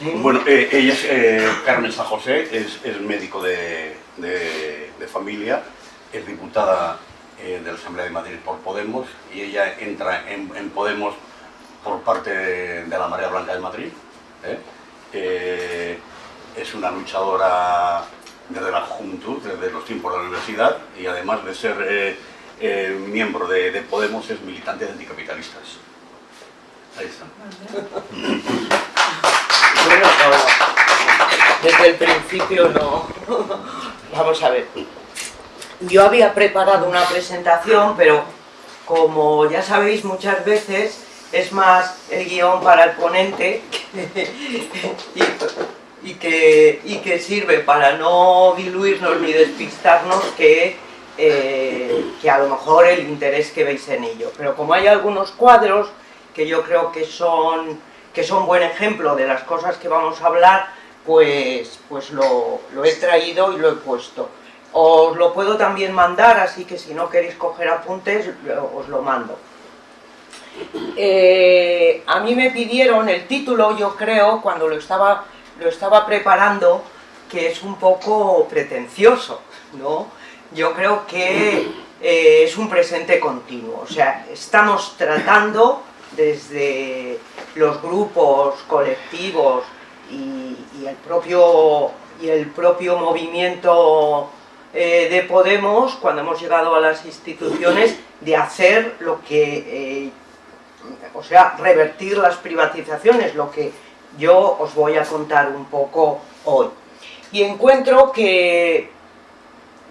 Bueno, eh, ella es eh, Carmen San José, es, médico de, familia, es diputada eh, de la Asamblea de Madrid por Podemos y ella entra en, Podemos por parte de, la Marea Blanca de Madrid. es una luchadora desde la juventud, desde los tiempos de la universidad y además de ser miembro de, de Podemos es militante de anticapitalistas. Ahí está. Desde el principio no. Vamos a ver. Yo había preparado una presentación, pero como ya sabéis muchas veces es más el guion para el ponente y, y que, y que sirve para no diluirnos ni despistarnos que, eh, que a lo mejor el interés que veis en ello. Pero como hay algunos cuadros que yo creo que son, que son buen ejemplo de las cosas que vamos a hablar, pues, pues lo, lo he traído y lo he puesto. Os lo puedo también mandar, así que si no queréis coger apuntes, os lo mando. Eh, a mí me pidieron el título, yo creo, cuando lo estaba, lo estaba preparando, que es un poco pretencioso, ¿no? Yo creo que eh, es un presente continuo, o sea, estamos tratando desde los grupos, colectivos y, el, propio, y el propio movimiento eh, de Podemos, cuando hemos llegado a las instituciones, de hacer lo que, eh, o sea, revertir las privatizaciones, lo que yo os voy a contar un poco hoy. Y encuentro que,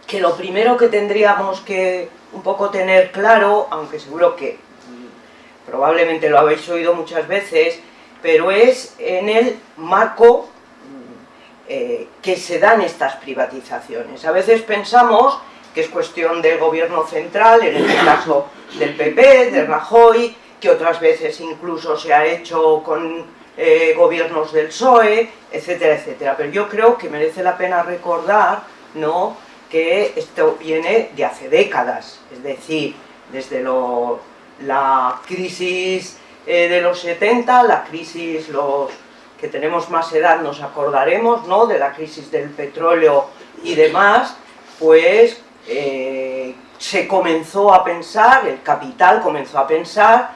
que lo primero que tendríamos que un poco tener claro, aunque seguro que mm, probablemente lo habéis oído muchas veces, pero es en el marco eh, que se dan estas privatizaciones. A veces pensamos que es cuestión del gobierno central, en este caso del PP, de Rajoy, que otras veces incluso se ha hecho con eh, gobiernos del PSOE, etcétera, etcétera. Pero yo creo que merece la pena recordar ¿no? que esto viene de hace décadas, es decir, desde la crisis eh, de los 70, la crisis, los que tenemos más edad nos acordaremos, ¿no? De la crisis del petróleo y demás, pues eh, se comenzó a pensar, el capital comenzó a pensar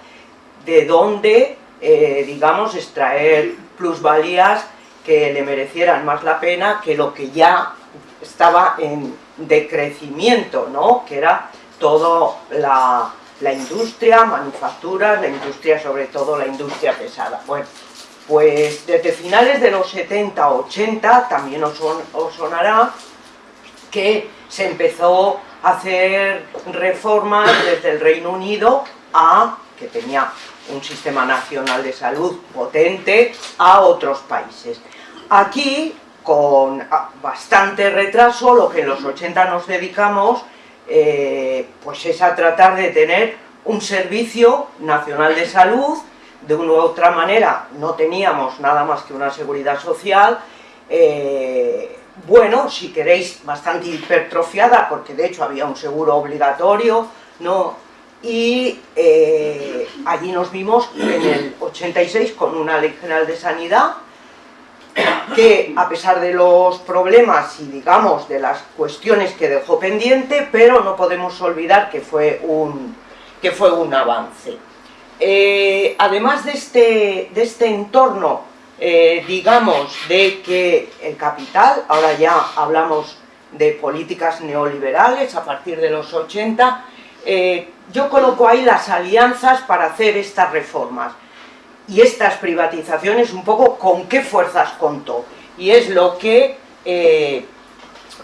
de dónde, eh, digamos, extraer plusvalías que le merecieran más la pena que lo que ya estaba en decrecimiento, ¿no? Que era toda la, la industria, manufacturas, la industria, sobre todo la industria pesada. Bueno, pues desde finales de los 70, 80, también os, os sonará que se empezó a hacer reformas desde el Reino Unido a, que tenía un sistema nacional de salud potente, a otros países. Aquí, con bastante retraso, lo que en los 80 nos dedicamos, eh, pues es a tratar de tener un servicio nacional de salud, de una u otra manera no teníamos nada más que una seguridad social, eh, bueno, si queréis, bastante hipertrofiada, porque de hecho había un seguro obligatorio, ¿no? Y eh, allí nos vimos en el 86 con una ley general de sanidad, que a pesar de los problemas y digamos de las cuestiones que dejó pendiente, pero no podemos olvidar que fue un, que fue un avance. Eh, además de este, de este entorno, eh, digamos, de que el capital, ahora ya hablamos de políticas neoliberales a partir de los 80, eh, yo coloco ahí las alianzas para hacer estas reformas y estas privatizaciones un poco con qué fuerzas contó. Y es lo que eh,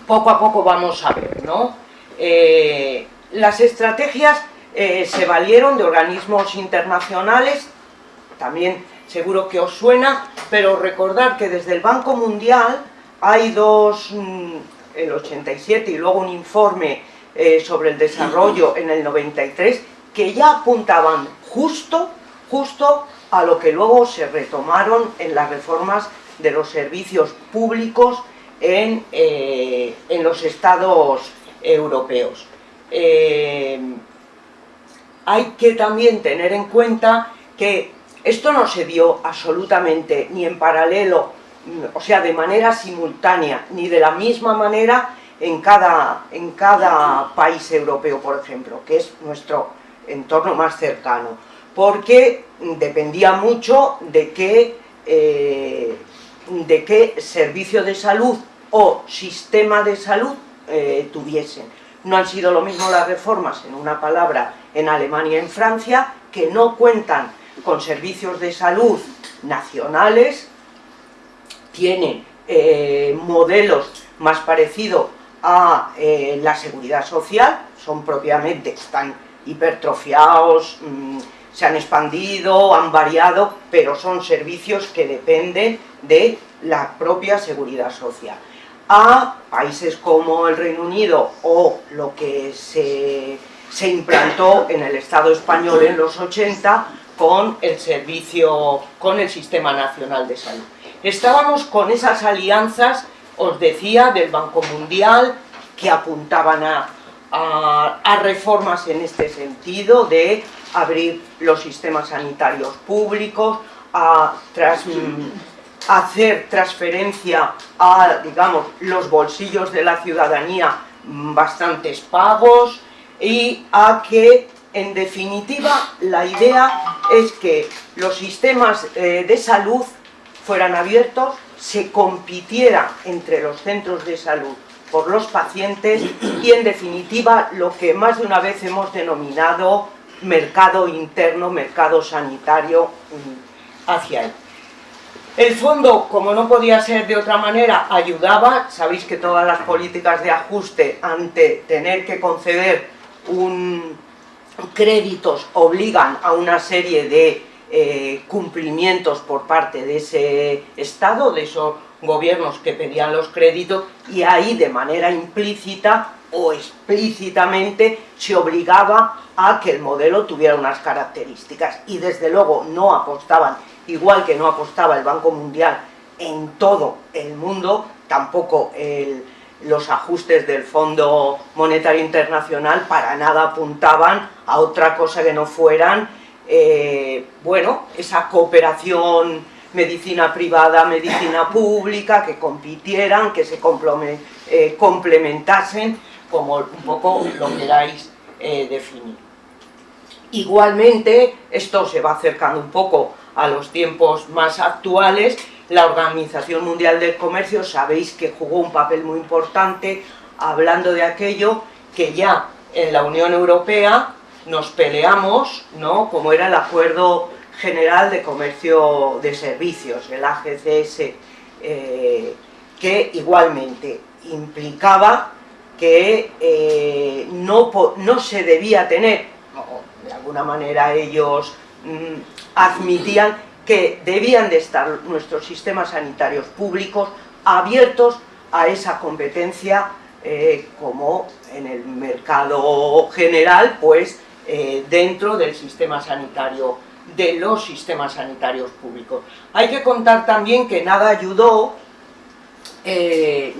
poco a poco vamos a ver, ¿no? Eh, las estrategias eh, se valieron de organismos internacionales, también seguro que os suena, pero recordar que desde el Banco Mundial hay dos, mm, el 87 y luego un informe sobre el desarrollo en el 93, que ya apuntaban justo, justo a lo que luego se retomaron en las reformas de los servicios públicos en, eh, en los estados europeos. Eh, hay que también tener en cuenta que Esto no se dio absolutamente ni en paralelo, o sea, de manera simultánea, ni de la misma manera en cada, en cada país europeo, por ejemplo, que es nuestro entorno más cercano, porque dependía mucho de qué, eh, de qué servicio de salud o sistema de salud eh, tuviesen. No han sido lo mismo las reformas, en una palabra, en Alemania y en Francia, que no cuentan con servicios de salud nacionales, tienen eh, modelos más parecidos a eh, la seguridad social, son propiamente, están hipertrofiados, mm, se han expandido, han variado, pero son servicios que dependen de la propia seguridad social. A países como el Reino Unido o lo que se, se implantó en el Estado español en los 80 con el servicio, con el Sistema Nacional de Salud. Estábamos con esas alianzas os decía, del Banco Mundial, que apuntaban a, reformas en este sentido, de abrir los sistemas sanitarios públicos, a hacer transferencia a, digamos, los bolsillos de la ciudadanía bastantes pagos y a que, en definitiva, la idea es que los sistemas eh, de salud fueran abiertos, se compitiera entre los centros de salud por los pacientes y en definitiva lo que más de una vez hemos denominado mercado interno, mercado sanitario mm, hacia él. El fondo, como no podía ser de otra manera, ayudaba, sabéis que todas las políticas de ajuste ante tener que conceder un créditos obligan a una serie de eh, cumplimientos por parte de ese Estado, de esos gobiernos que pedían los créditos, y ahí de manera implícita o explícitamente se obligaba a que el modelo tuviera unas características, y desde luego no apostaban, igual que no apostaba el Banco Mundial en todo el mundo, tampoco los ajustes del Fondo Monetario Internacional para nada apuntaban a otra cosa que no fueran eh, bueno, esa cooperación medicina privada, medicina pública, que compitieran, que se eh, complementasen, como un poco lo queráis eh, definir. Igualmente, esto se va acercando un poco a los tiempos más actuales, la Organización Mundial del Comercio, sabéis que jugó un papel muy importante hablando de aquello que ya en la Unión Europea nos peleamos, ¿no? como era el Acuerdo General de Comercio de Servicios, el AGCS, eh, que igualmente implicaba que eh, no, no, se debía tener, de alguna manera ellos mm, admitían que debían de estar nuestros sistemas sanitarios públicos abiertos a esa competencia eh, como en el mercado general, pues eh, dentro del sistema sanitario, de los sistemas sanitarios públicos. Hay que contar también que nada ayudó, eh,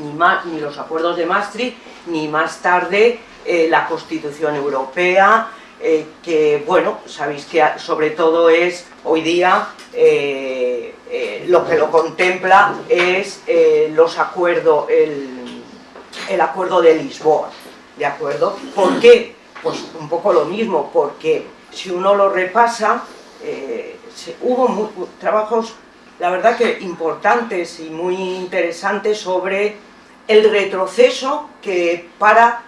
ni, los acuerdos de Maastricht, ni más tarde eh, la Constitución Europea, que, bueno, sabéis que sobre todo es, hoy día, lo que lo contempla es los acuerdos, el, el acuerdo de Lisboa, ¿de acuerdo? ¿Por qué? Pues un poco lo mismo, porque si uno lo repasa, eh, hubo trabajos, la verdad que importantes y muy interesantes sobre el retroceso que para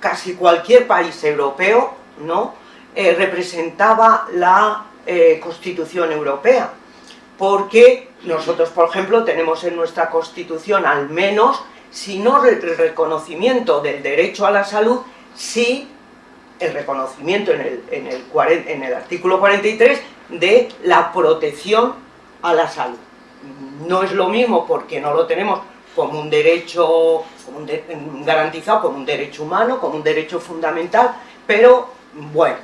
casi cualquier país europeo ¿no? Eh, representaba la eh, Constitución Europea. Porque nosotros, por ejemplo, tenemos en nuestra Constitución al menos, si no el reconocimiento del derecho a la salud, sí el reconocimiento en el, en el, en el artículo 43 de la protección a la salud. No es lo mismo porque no lo tenemos como un derecho garantizado, como un derecho humano, como un derecho fundamental, pero bueno,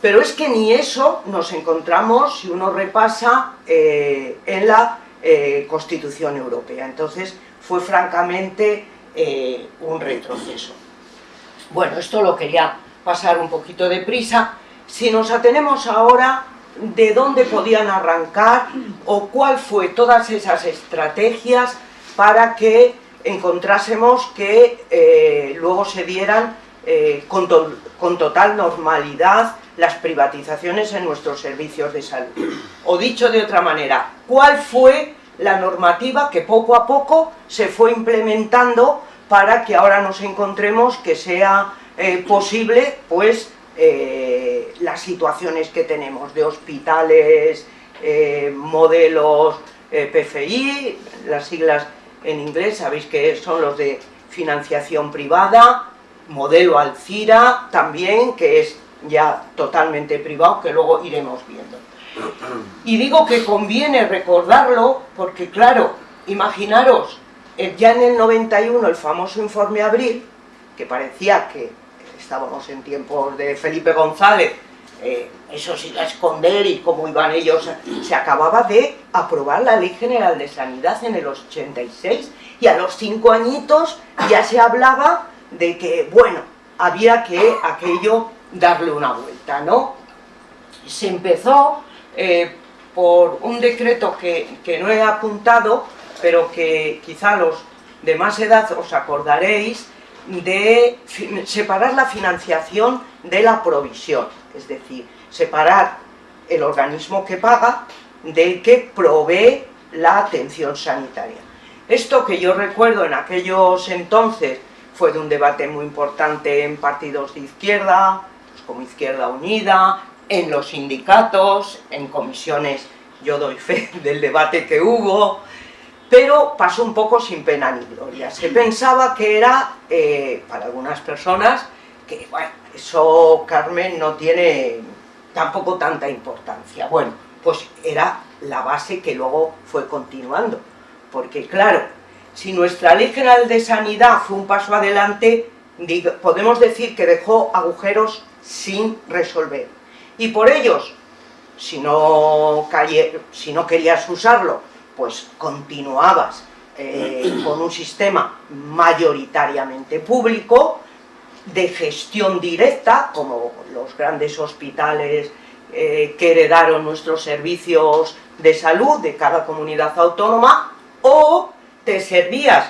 pero es que ni eso nos encontramos, si uno repasa, eh, en la eh, Constitución Europea. Entonces fue francamente eh, un retroceso. Bueno, esto lo quería pasar un poquito de prisa. Si nos atenemos ahora de dónde podían arrancar o cuál fue todas esas estrategias para que encontrásemos que eh, luego se dieran eh, con, total normalidad las privatizaciones en nuestros servicios de salud. O dicho de otra manera, ¿cuál fue la normativa que poco a poco se fue implementando para que ahora nos encontremos que sea eh, posible pues eh, las situaciones que tenemos de hospitales, modelos PFI, las siglas en inglés, sabéis que son los de financiación privada, modelo Alcira también, que es ya totalmente privado, que luego iremos viendo. Y digo que conviene recordarlo porque, claro, imaginaros, eh, ya en el 91 el famoso informe Abril, que parecía que estábamos en tiempos de Felipe González, eh, eso se iba a esconder y cómo iban ellos, se acababa de aprobar la Ley General de Sanidad en el 86 y a los cinco añitos ya se hablaba de que, bueno, había que aquello darle una vuelta, ¿no? Se empezó eh, por un decreto que, que, no he apuntado, pero que quizá los de más edad os acordaréis, de separar la financiación de la provisión, es decir, separar el organismo que paga del que provee la atención sanitaria. Esto que yo recuerdo en aquellos entonces fue de un debate muy importante en partidos de izquierda, como Izquierda Unida, en los sindicatos, en comisiones, yo doy fe del debate que hubo, pero pasó un poco sin pena ni gloria. Se pensaba que era, eh, para algunas personas, que bueno, eso Carmen no tiene tampoco tanta importancia. Bueno, pues era la base que luego fue continuando, porque claro, si nuestra Ley General de Sanidad fue un paso adelante, podemos decir que dejó agujeros sin resolver. Y por ellos, si no, si no querías usarlo, pues continuabas eh, con un sistema mayoritariamente público, de gestión directa, como los grandes hospitales eh, que heredaron nuestros servicios de salud de cada comunidad autónoma, o te servías,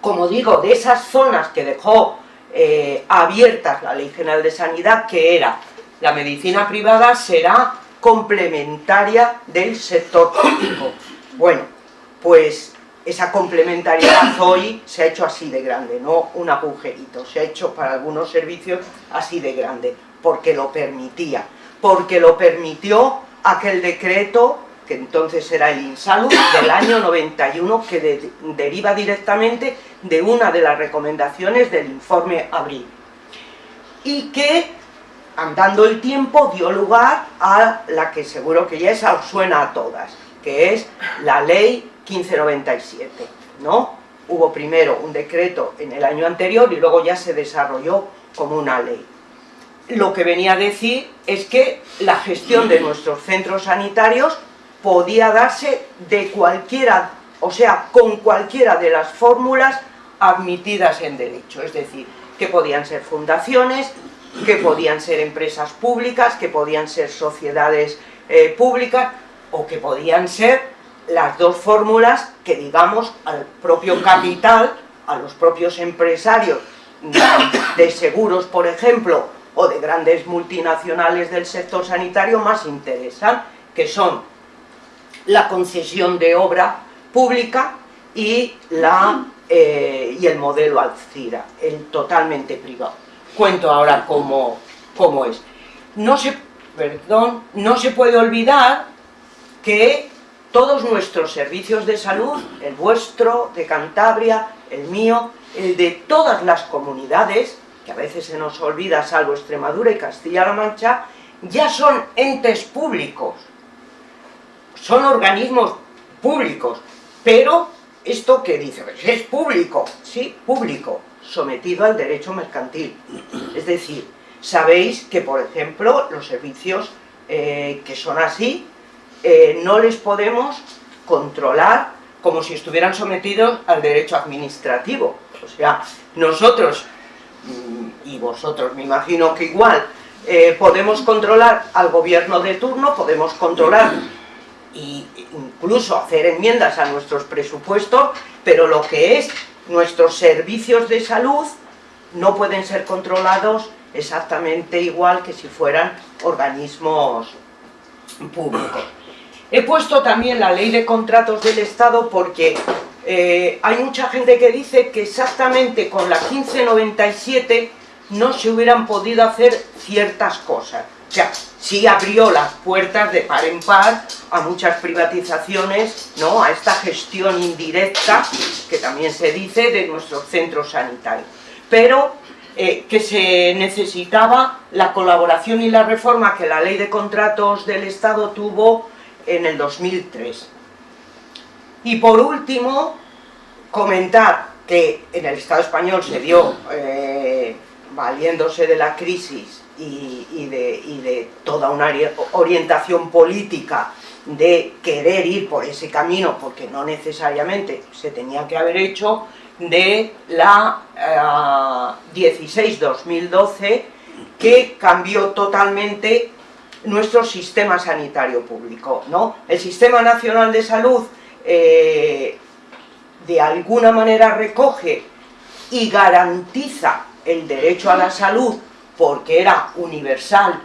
como digo, de esas zonas que dejó eh, abiertas la Ley General de Sanidad, que era la medicina privada será complementaria del sector público. Bueno, pues esa complementariedad hoy se ha hecho así de grande, no un agujerito, se ha hecho para algunos servicios así de grande, porque lo permitía, porque lo permitió aquel decreto que entonces era el INSALUD, del año 91, que deriva directamente de una de las recomendaciones del informe Abril. Y que, andando el tiempo, dio lugar a la que seguro que ya os suena a todas, que es la Ley 1597, ¿no? Hubo primero un decreto en el año anterior y luego ya se desarrolló como una ley. Lo que venía a decir es que la gestión de nuestros centros sanitarios podía darse de cualquiera, o sea, con cualquiera de las fórmulas admitidas en derecho, es decir, que podían ser fundaciones, que podían ser empresas públicas, que podían ser sociedades eh, públicas, o que podían ser las dos fórmulas que digamos al propio capital, a los propios empresarios de seguros, por ejemplo, o de grandes multinacionales del sector sanitario más interesan, que son la concesión de obra pública y, la, eh, y el modelo Alcira, el totalmente privado. Cuento ahora cómo, cómo es. No se, perdón, no se puede olvidar que todos nuestros servicios de salud, el vuestro, de Cantabria, el mío, el de todas las comunidades, que a veces se nos olvida, salvo Extremadura y Castilla-La Mancha, ya son entes públicos, son organismos públicos, pero esto que dice, es público, sí, público, sometido al derecho mercantil. Es decir, sabéis que, por ejemplo, los servicios eh, que son así, eh, no les podemos controlar como si estuvieran sometidos al derecho administrativo. O sea, nosotros, mm, y vosotros me imagino que igual, eh, podemos controlar al gobierno de turno, podemos controlar e incluso hacer enmiendas a nuestros presupuestos, pero lo que es nuestros servicios de salud no pueden ser controlados exactamente igual que si fueran organismos públicos. He puesto también la ley de contratos del Estado porque eh, hay mucha gente que dice que exactamente con la 1597 no se hubieran podido hacer ciertas cosas. O sea, sí abrió las puertas de par en par a muchas privatizaciones, ¿no? a esta gestión indirecta, que también se dice, de nuestros centros sanitarios. Pero eh, que se necesitaba la colaboración y la reforma que la ley de contratos del Estado tuvo en el 2003. Y por último, comentar que en el Estado español se dio, eh, valiéndose de la crisis y, de, toda una orientación política de querer ir por ese camino, porque no necesariamente se tenía que haber hecho, de la 16-2012, eh, que cambió totalmente nuestro sistema sanitario público. ¿no? El Sistema Nacional de Salud eh, de alguna manera recoge y garantiza el derecho a la salud porque era universal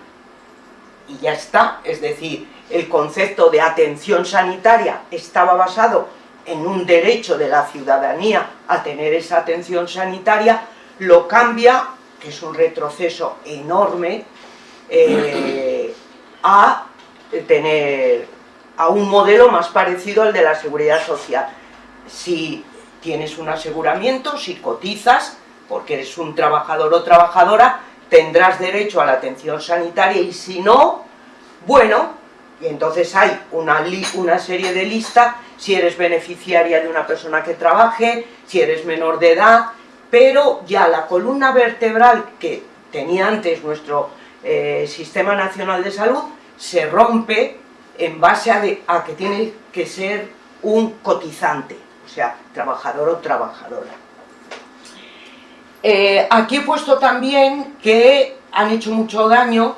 y ya está, es decir, el concepto de atención sanitaria estaba basado en un derecho de la ciudadanía a tener esa atención sanitaria, lo cambia, que es un retroceso enorme, eh, a tener a un modelo más parecido al de la seguridad social. Si tienes un aseguramiento, si cotizas, porque eres un trabajador o trabajadora, tendrás derecho a la atención sanitaria y si no, bueno, y entonces hay una, una serie de listas, si eres beneficiaria de una persona que trabaje, si eres menor de edad, pero ya la columna vertebral que tenía antes nuestro eh, Sistema Nacional de Salud se rompe en base a, que tiene que ser un cotizante, o sea, trabajador o trabajadora. Eh, aquí he puesto también que han hecho mucho daño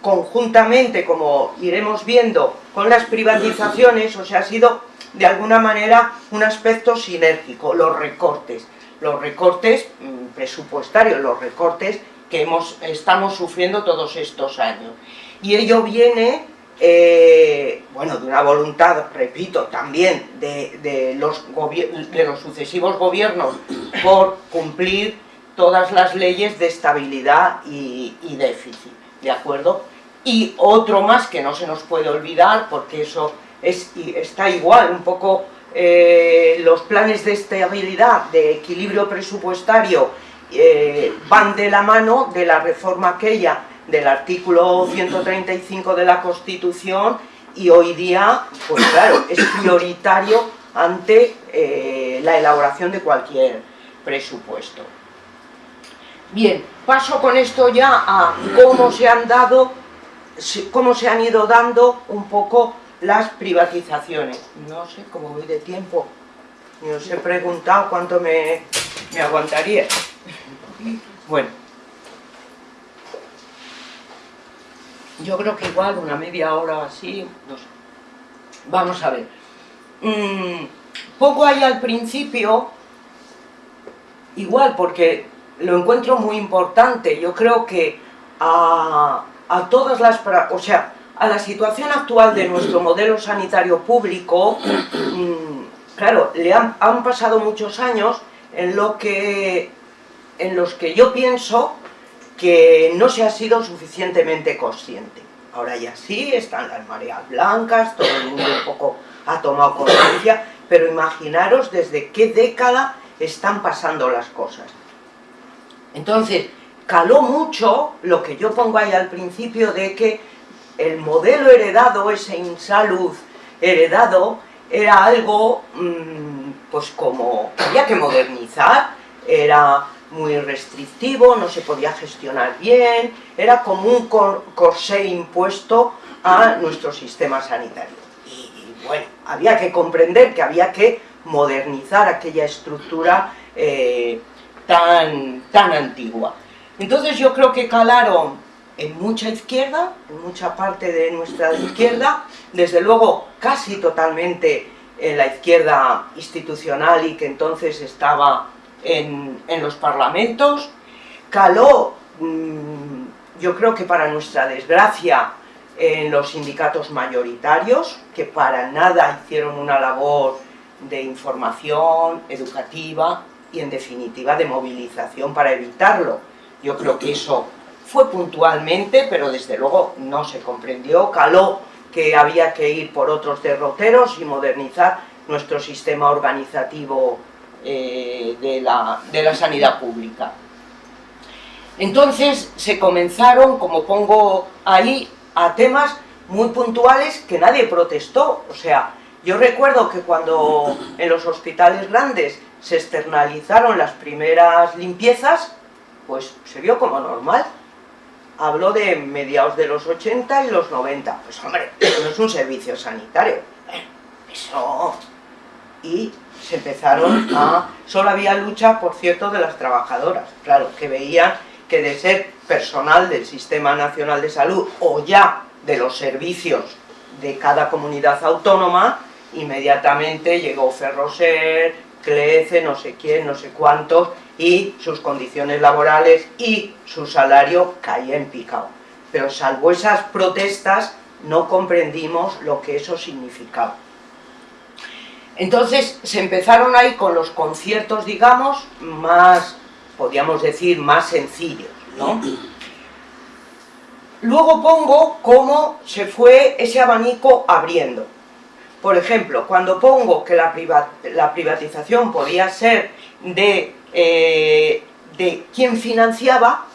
conjuntamente, como iremos viendo, con las privatizaciones, o sea, ha sido de alguna manera un aspecto sinérgico, los recortes, los recortes mm, presupuestarios, los recortes que hemos, estamos sufriendo todos estos años. Y ello viene eh, bueno, de una voluntad, repito, también de, los de los sucesivos gobiernos por cumplir todas las leyes de estabilidad y, déficit, ¿de acuerdo? Y otro más que no se nos puede olvidar, porque eso es, está igual, un poco eh, los planes de estabilidad, de equilibrio presupuestario, eh, van de la mano de la reforma aquella del artículo 135 de la Constitución y hoy día, pues claro, es prioritario ante eh, la elaboración de cualquier presupuesto. Bien, paso con esto ya a cómo se han dado, cómo se han ido dando un poco las privatizaciones. No sé cómo voy de tiempo, ni os he preguntado cuánto me, me aguantaría. Bueno, yo creo que igual una media hora así, no sé. Vamos a ver. Mm, poco hay al principio, igual porque lo encuentro muy importante, yo creo que a, todas las... o sea, a la situación actual de nuestro modelo sanitario público, mm, claro, le han, han pasado muchos años en, lo que, en los que yo pienso que no se ha sido suficientemente consciente. Ahora ya sí, están las mareas blancas, todo el mundo un poco ha tomado conciencia, pero imaginaros desde qué década están pasando las cosas. Entonces, caló mucho lo que yo pongo ahí al principio de que el modelo heredado, ese insalud heredado, era algo, mm, pues como, había que modernizar, era muy restrictivo, no se podía gestionar bien, era como un corsé impuesto a nuestro sistema sanitario. Y, bueno, había que comprender que había que modernizar aquella estructura eh, tan, tan antigua. Entonces yo creo que calaron en mucha izquierda, en mucha parte de nuestra izquierda, desde luego casi totalmente en la izquierda institucional y que entonces estaba en, los parlamentos, caló, mm, yo creo que para nuestra desgracia, en los sindicatos mayoritarios, que para nada hicieron una labor de información educativa y en definitiva de movilización para evitarlo. Yo creo que eso fue puntualmente, pero desde luego no se comprendió, caló que había que ir por otros derroteros y modernizar nuestro sistema organizativo eh, de, la, de la sanidad pública. Entonces se comenzaron, como pongo ahí, a temas muy puntuales que nadie protestó. O sea, yo recuerdo que cuando en los hospitales grandes se externalizaron las primeras limpiezas, pues se vio como normal. Habló de mediados de los 80 y los 90. Pues hombre, eso es un servicio sanitario. Eso... Y se empezaron a... Solo había lucha, por cierto, de las trabajadoras. Claro, que veían que de ser personal del Sistema Nacional de Salud o ya de los servicios de cada comunidad autónoma, inmediatamente llegó Ferroser, Clece, no sé quién, no sé cuántos, y sus condiciones laborales y su salario caía en picado. Pero salvo esas protestas, no comprendimos lo que eso significaba. Entonces se empezaron ahí con los conciertos, digamos, más, podríamos decir, más sencillos, ¿no? Luego pongo cómo se fue ese abanico abriendo. Por ejemplo, cuando pongo que la, privatización podía ser de, eh, de quien financiaba,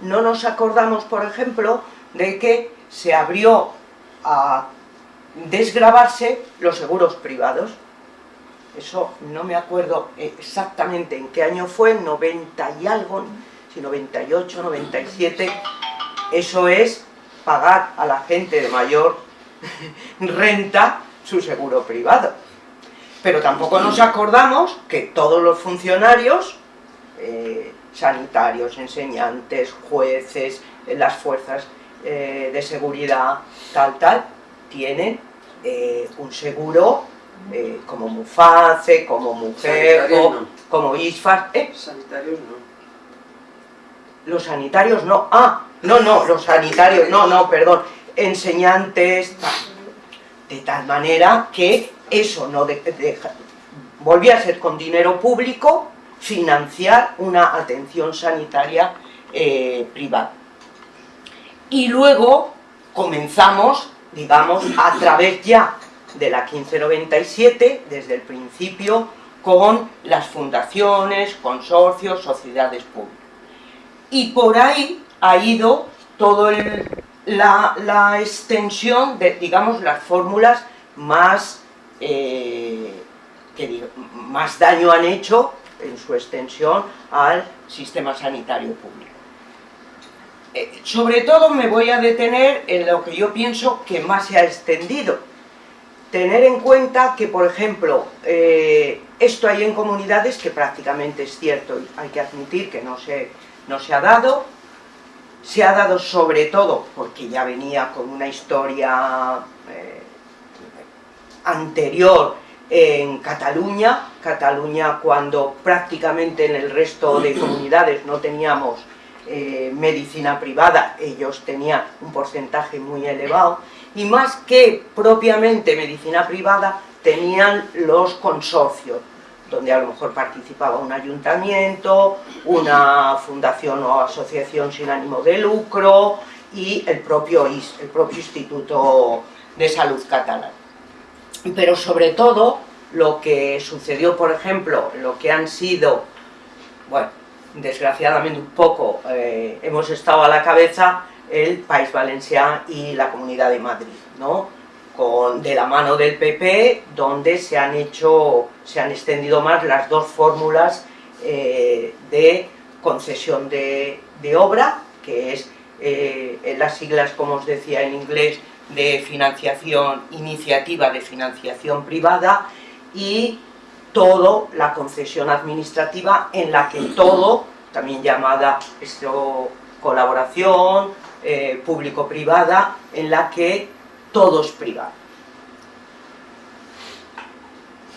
no nos acordamos, por ejemplo, de que se abrió a desgravarse los seguros privados. Eso no me acuerdo exactamente en qué año fue, 90 y algo, si 98, 97, eso es pagar a la gente de mayor renta su seguro privado. Pero tampoco nos acordamos que todos los funcionarios, eh, sanitarios, enseñantes, jueces, las fuerzas eh, de seguridad, tal, tal, tienen eh, un seguro como Muface, como Mujer, como ISFAS. Sanitarios no. Los sanitarios no. Ah, no, no, los sanitarios, no, no, perdón. Enseñantes, de tal manera que eso no deja, volvía a ser con dinero público financiar una atención sanitaria eh, privada. Y luego comenzamos, digamos, a través ya de la 1597, desde el principio, con las fundaciones, consorcios, sociedades públicas. Y por ahí ha ido todo el, la, extensión de, digamos, las fórmulas más, eh, que más daño han hecho en su extensión al sistema sanitario público. Eh, sobre todo me voy a detener en lo que yo pienso que más se ha extendido. Tener en cuenta que, por ejemplo, eh, esto hay en comunidades que prácticamente es cierto, y hay que admitir que no se, no se ha dado, se ha dado sobre todo porque ya venía con una historia eh, anterior en Cataluña, Cataluña cuando prácticamente en el resto de comunidades no teníamos eh, medicina privada, ellos tenían un porcentaje muy elevado, y más que propiamente medicina privada, tenían los consorcios, donde a lo mejor participaba un ayuntamiento, una fundación o asociación sin ánimo de lucro y el propio IS, el propio Instituto de Salud Catalán. Pero sobre todo, lo que sucedió, por ejemplo, lo que han sido, bueno, desgraciadamente un poco, eh, hemos estado a la cabeza el País Valenciano y la Comunidad de Madrid, ¿no? de la mano del PP, donde se han hecho, se han extendido más las dos fórmulas eh, de concesión de, obra, que es eh, las siglas, como os decía en inglés, de financiación, iniciativa de financiación privada, y todo la concesión administrativa en la que todo, también llamada esto, colaboración, eh, público-privada en la que todo es privado.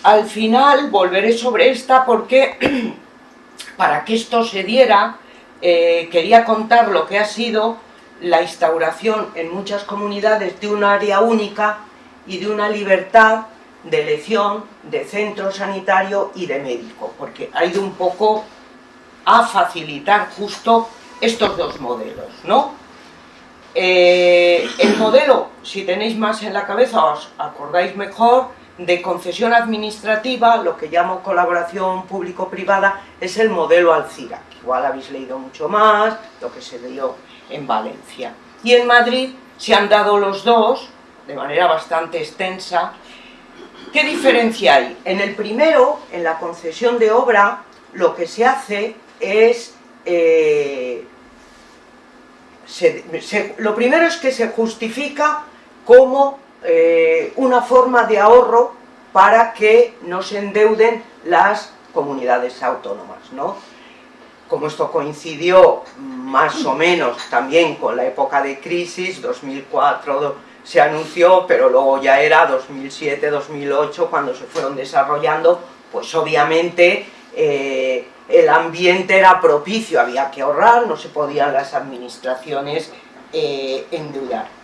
Al final volveré sobre esta porque para que esto se diera eh, quería contar lo que ha sido la instauración en muchas comunidades de un área única y de una libertad de elección de centro sanitario y de médico, porque ha ido un poco a facilitar justo estos dos modelos, ¿no? Eh, el modelo, si tenéis más en la cabeza, os acordáis mejor, de concesión administrativa, lo que llamo colaboración público-privada, es el modelo Alcira, igual habéis leído mucho más, lo que se dio en Valencia. Y en Madrid se han dado los dos, de manera bastante extensa. ¿Qué diferencia hay? En el primero, en la concesión de obra, lo que se hace es... Eh, lo primero es que se justifica como eh, una forma de ahorro para que no se endeuden las comunidades autónomas, ¿no? Como esto coincidió más o menos también con la época de crisis, 2004 se anunció, pero luego ya era 2007, 2008 cuando se fueron desarrollando, pues obviamente eh, el ambiente era propicio, había que ahorrar, no se podían las administraciones eh, endeudar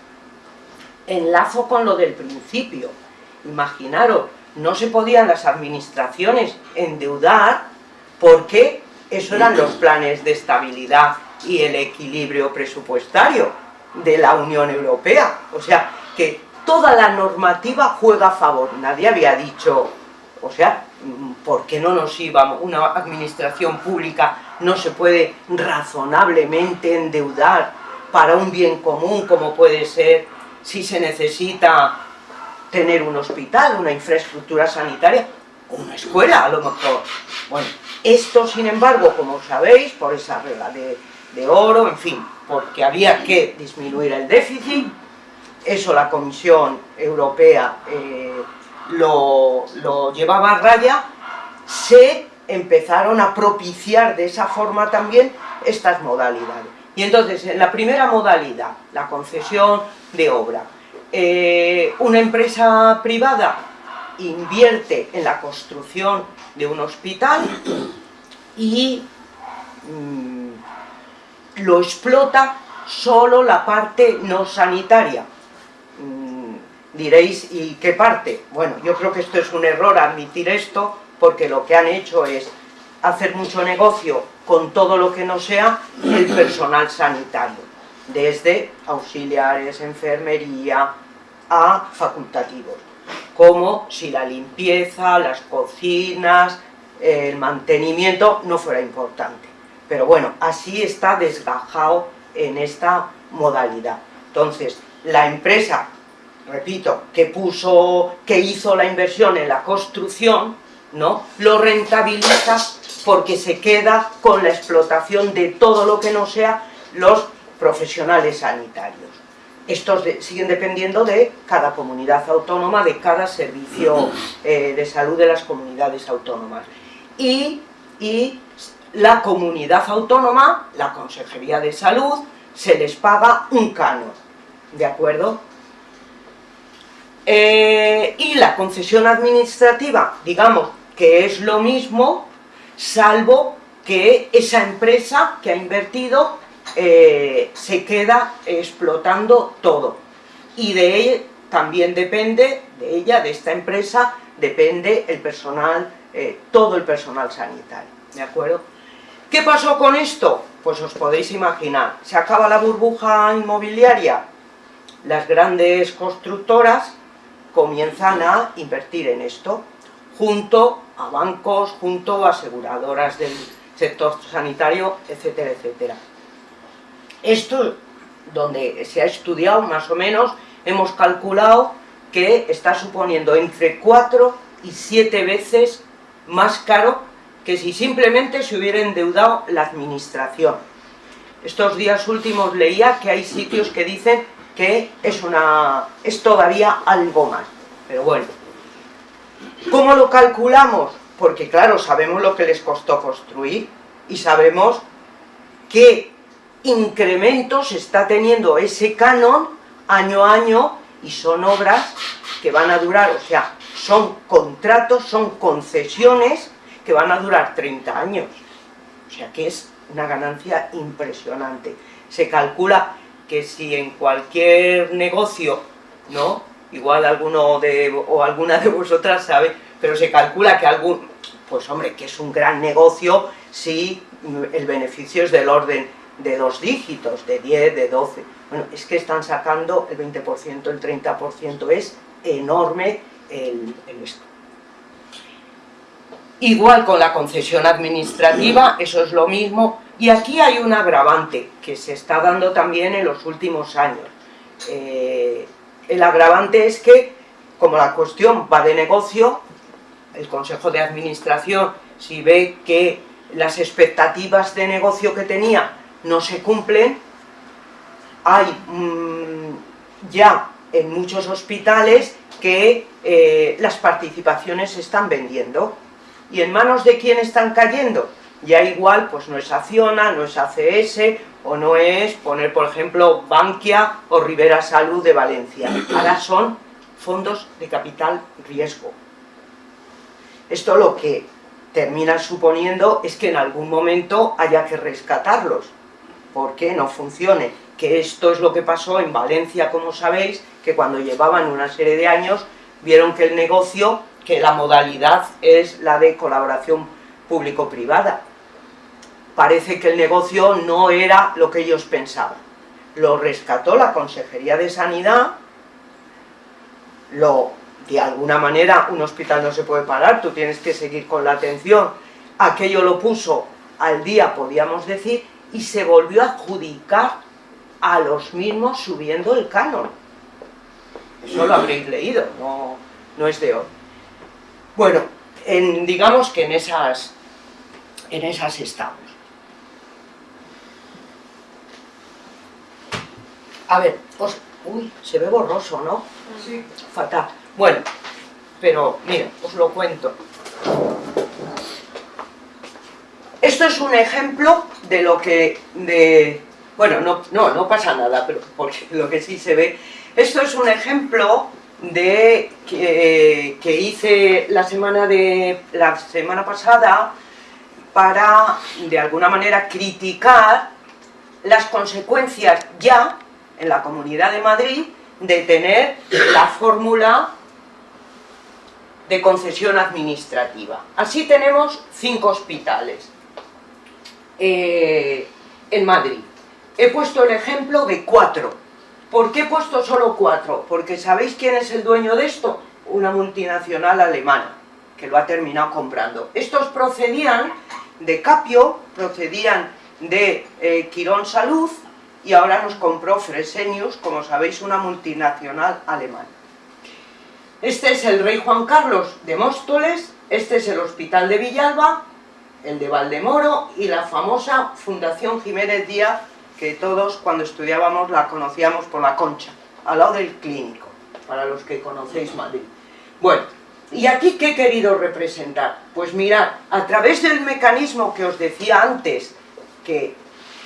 enlazo con lo del principio. Imaginaros, no se podían las administraciones endeudar porque eso eran los planes de estabilidad y el equilibrio presupuestario de la Unión Europea. O sea, que toda la normativa juega a favor. Nadie había dicho, o sea, ¿por qué no nos íbamos? Una administración pública no se puede razonablemente endeudar para un bien común como puede ser si se necesita tener un hospital, una infraestructura sanitaria, una escuela a lo mejor. Bueno, esto sin embargo, como sabéis, por esa regla de, oro, en fin, porque había que disminuir el déficit, eso la Comisión Europea eh, lo, lo llevaba a raya, se empezaron a propiciar de esa forma también estas modalidades. Y entonces, en la primera modalidad, la concesión de obra, eh, una empresa privada invierte en la construcción de un hospital y mm, lo explota solo la parte no sanitaria. Mm, diréis, ¿y qué parte? Bueno, yo creo que esto es un error admitir esto, porque lo que han hecho es hacer mucho negocio con todo lo que no sea el personal sanitario, desde auxiliares, enfermería, a facultativos, como si la limpieza, las cocinas, el mantenimiento no fuera importante. Pero bueno, así está desgajado en esta modalidad. Entonces, la empresa, repito, que puso, que hizo la inversión en la construcción, ¿no? Lo rentabiliza porque se queda con la explotación de todo lo que no sea los profesionales sanitarios. Estos siguen dependiendo de cada comunidad autónoma, de cada servicio eh, de salud de las comunidades autónomas. Y, la comunidad autónoma, la Consejería de Salud, se les paga un canon, ¿de acuerdo? Eh, y la concesión administrativa, digamos que es lo mismo, salvo que esa empresa que ha invertido eh, se queda explotando todo. Y de ella también depende, de ella, de esta empresa, depende el personal, eh, todo el personal sanitario, ¿de acuerdo? ¿Qué pasó con esto? Pues os podéis imaginar, se acaba la burbuja inmobiliaria, las grandes constructoras comienzan a invertir en esto, junto a bancos, junto a aseguradoras del sector sanitario, etcétera, etcétera. Esto, donde se ha estudiado más o menos, hemos calculado que está suponiendo entre 4 y 7 veces más caro que si simplemente se hubiera endeudado la administración. Estos días últimos leía que hay sitios que dicen que es, una, es todavía algo más, pero bueno, ¿Cómo lo calculamos? Porque claro, sabemos lo que les costó construir y sabemos que incrementos está teniendo ese canon año a año y son obras que van a durar, o sea, son contratos, son concesiones que van a durar 30 años. O sea que es una ganancia impresionante. Se calcula que si en cualquier negocio, ¿no? Igual alguno de, o alguna de vosotras sabe, pero se calcula que algún, pues hombre, que es un gran negocio si el beneficio es del orden de dos dígitos, de 10, de 12. Bueno, es que están sacando el 20%, el 30%, es enorme el, el esto. Igual con la concesión administrativa, eso es lo mismo, y aquí hay un agravante que se está dando también en los últimos años. Eh, el agravante es que, como la cuestión va de negocio, el Consejo de Administración, si ve que las expectativas de negocio que tenía no se cumplen, hay mmm, ya en muchos hospitales que eh, las participaciones se están vendiendo. ¿Y en manos de quién están cayendo? Ya igual, pues no es Acciona, no es ACS, o no es poner, por ejemplo, Bankia o Rivera Salud de Valencia. Ahora son fondos de capital riesgo. Esto lo que termina suponiendo es que en algún momento haya que rescatarlos, porque no funcione. Que esto es lo que pasó en Valencia, como sabéis, que cuando llevaban una serie de años, vieron que el negocio, que la modalidad es la de colaboración público-privada. Parece que el negocio no era lo que ellos pensaban. Lo rescató la Consejería de Sanidad, lo, de alguna manera un hospital no se puede parar, tú tienes que seguir con la atención, aquello lo puso al día, podíamos decir, y se volvió a adjudicar a los mismos subiendo el canon. Eso lo habréis leído, no, no es de hoy. Bueno, en, digamos que en esas, en esas. A ver, os, uy, se ve borroso, ¿no? Sí. Fatal. Bueno, pero mira, os lo cuento. Esto es un ejemplo de lo que, de, bueno, no, no, no pasa nada, pero porque lo que sí se ve, esto es un ejemplo de que, que hice la semana de la semana pasada para de alguna manera criticar las consecuencias ya en la Comunidad de Madrid de tener la fórmula de concesión administrativa. Así tenemos cinco hospitales eh, en Madrid. He puesto el ejemplo de cuatro. ¿Por qué he puesto solo cuatro? Porque ¿sabéis quién es el dueño de esto? Una multinacional alemana, que lo ha terminado comprando. Estos procedían de Capio, procedían de eh, Quirón Salud, y ahora nos compró Fresenius, como sabéis, una multinacional alemana. Este es el rey Juan Carlos de Móstoles, este es el Hospital de Villalba, el de Valdemoro y la famosa Fundación Jiménez Díaz, que todos cuando estudiábamos la conocíamos por la concha, al lado del clínico, para los que conocéis Madrid. Bueno, ¿y aquí qué he querido representar? Pues mirad, a través del mecanismo que os decía antes, que,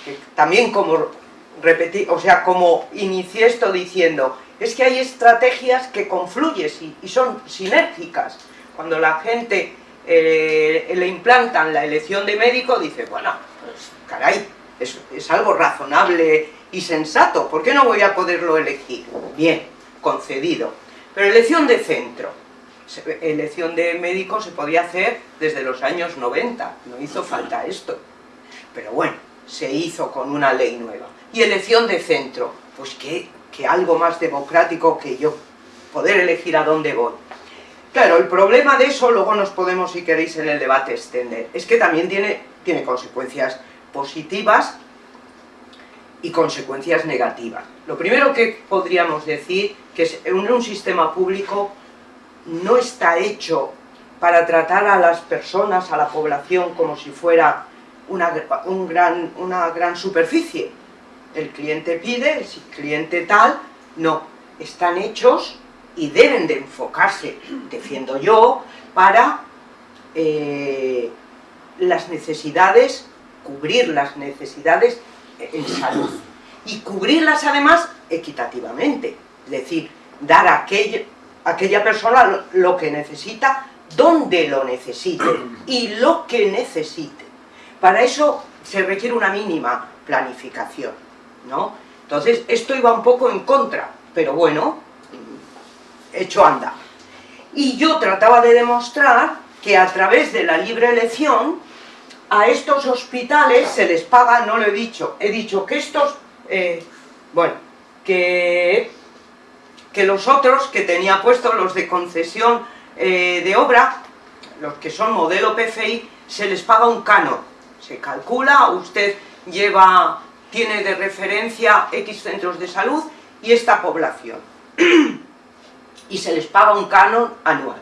que también como repetí, o sea, como inicié esto diciendo, es que hay estrategias que confluyen y, y son sinérgicas. Cuando la gente eh, le implantan la elección de médico, dice, bueno, pues caray, es, es algo razonable y sensato, ¿por qué no voy a poderlo elegir? Bien, concedido. Pero elección de centro, elección de médico se podía hacer desde los años 90, no hizo falta esto. Pero bueno, se hizo con una ley nueva. Y elección de centro, pues que, algo más democrático que yo, poder elegir a dónde voy. Claro, el problema de eso, luego nos podemos, si queréis, en el debate extender, es que también tiene, tiene consecuencias positivas y consecuencias negativas. Lo primero que podríamos decir, que es en un sistema público no está hecho para tratar a las personas, a la población, como si fuera una, un gran, una gran superficie. El cliente pide, el cliente tal, no, están hechos y deben de enfocarse, defiendo yo, para eh, las necesidades, cubrir las necesidades en salud. Y cubrirlas además equitativamente, es decir, dar a aquella, aquella persona lo que necesita, donde lo necesite y lo que necesite. Para eso se requiere una mínima planificación, Entonces, esto iba un poco en contra, pero bueno, hecho anda. Y yo trataba de demostrar que a través de la libre elección, a estos hospitales se les paga, no lo he dicho, he dicho que estos, eh, bueno, que, que los otros que tenía puestos, los de concesión eh, de obra, los que son modelo PFI, se les paga un canon, se calcula, usted lleva, tiene de referencia X centros de salud y esta población. y se les paga un canon anual,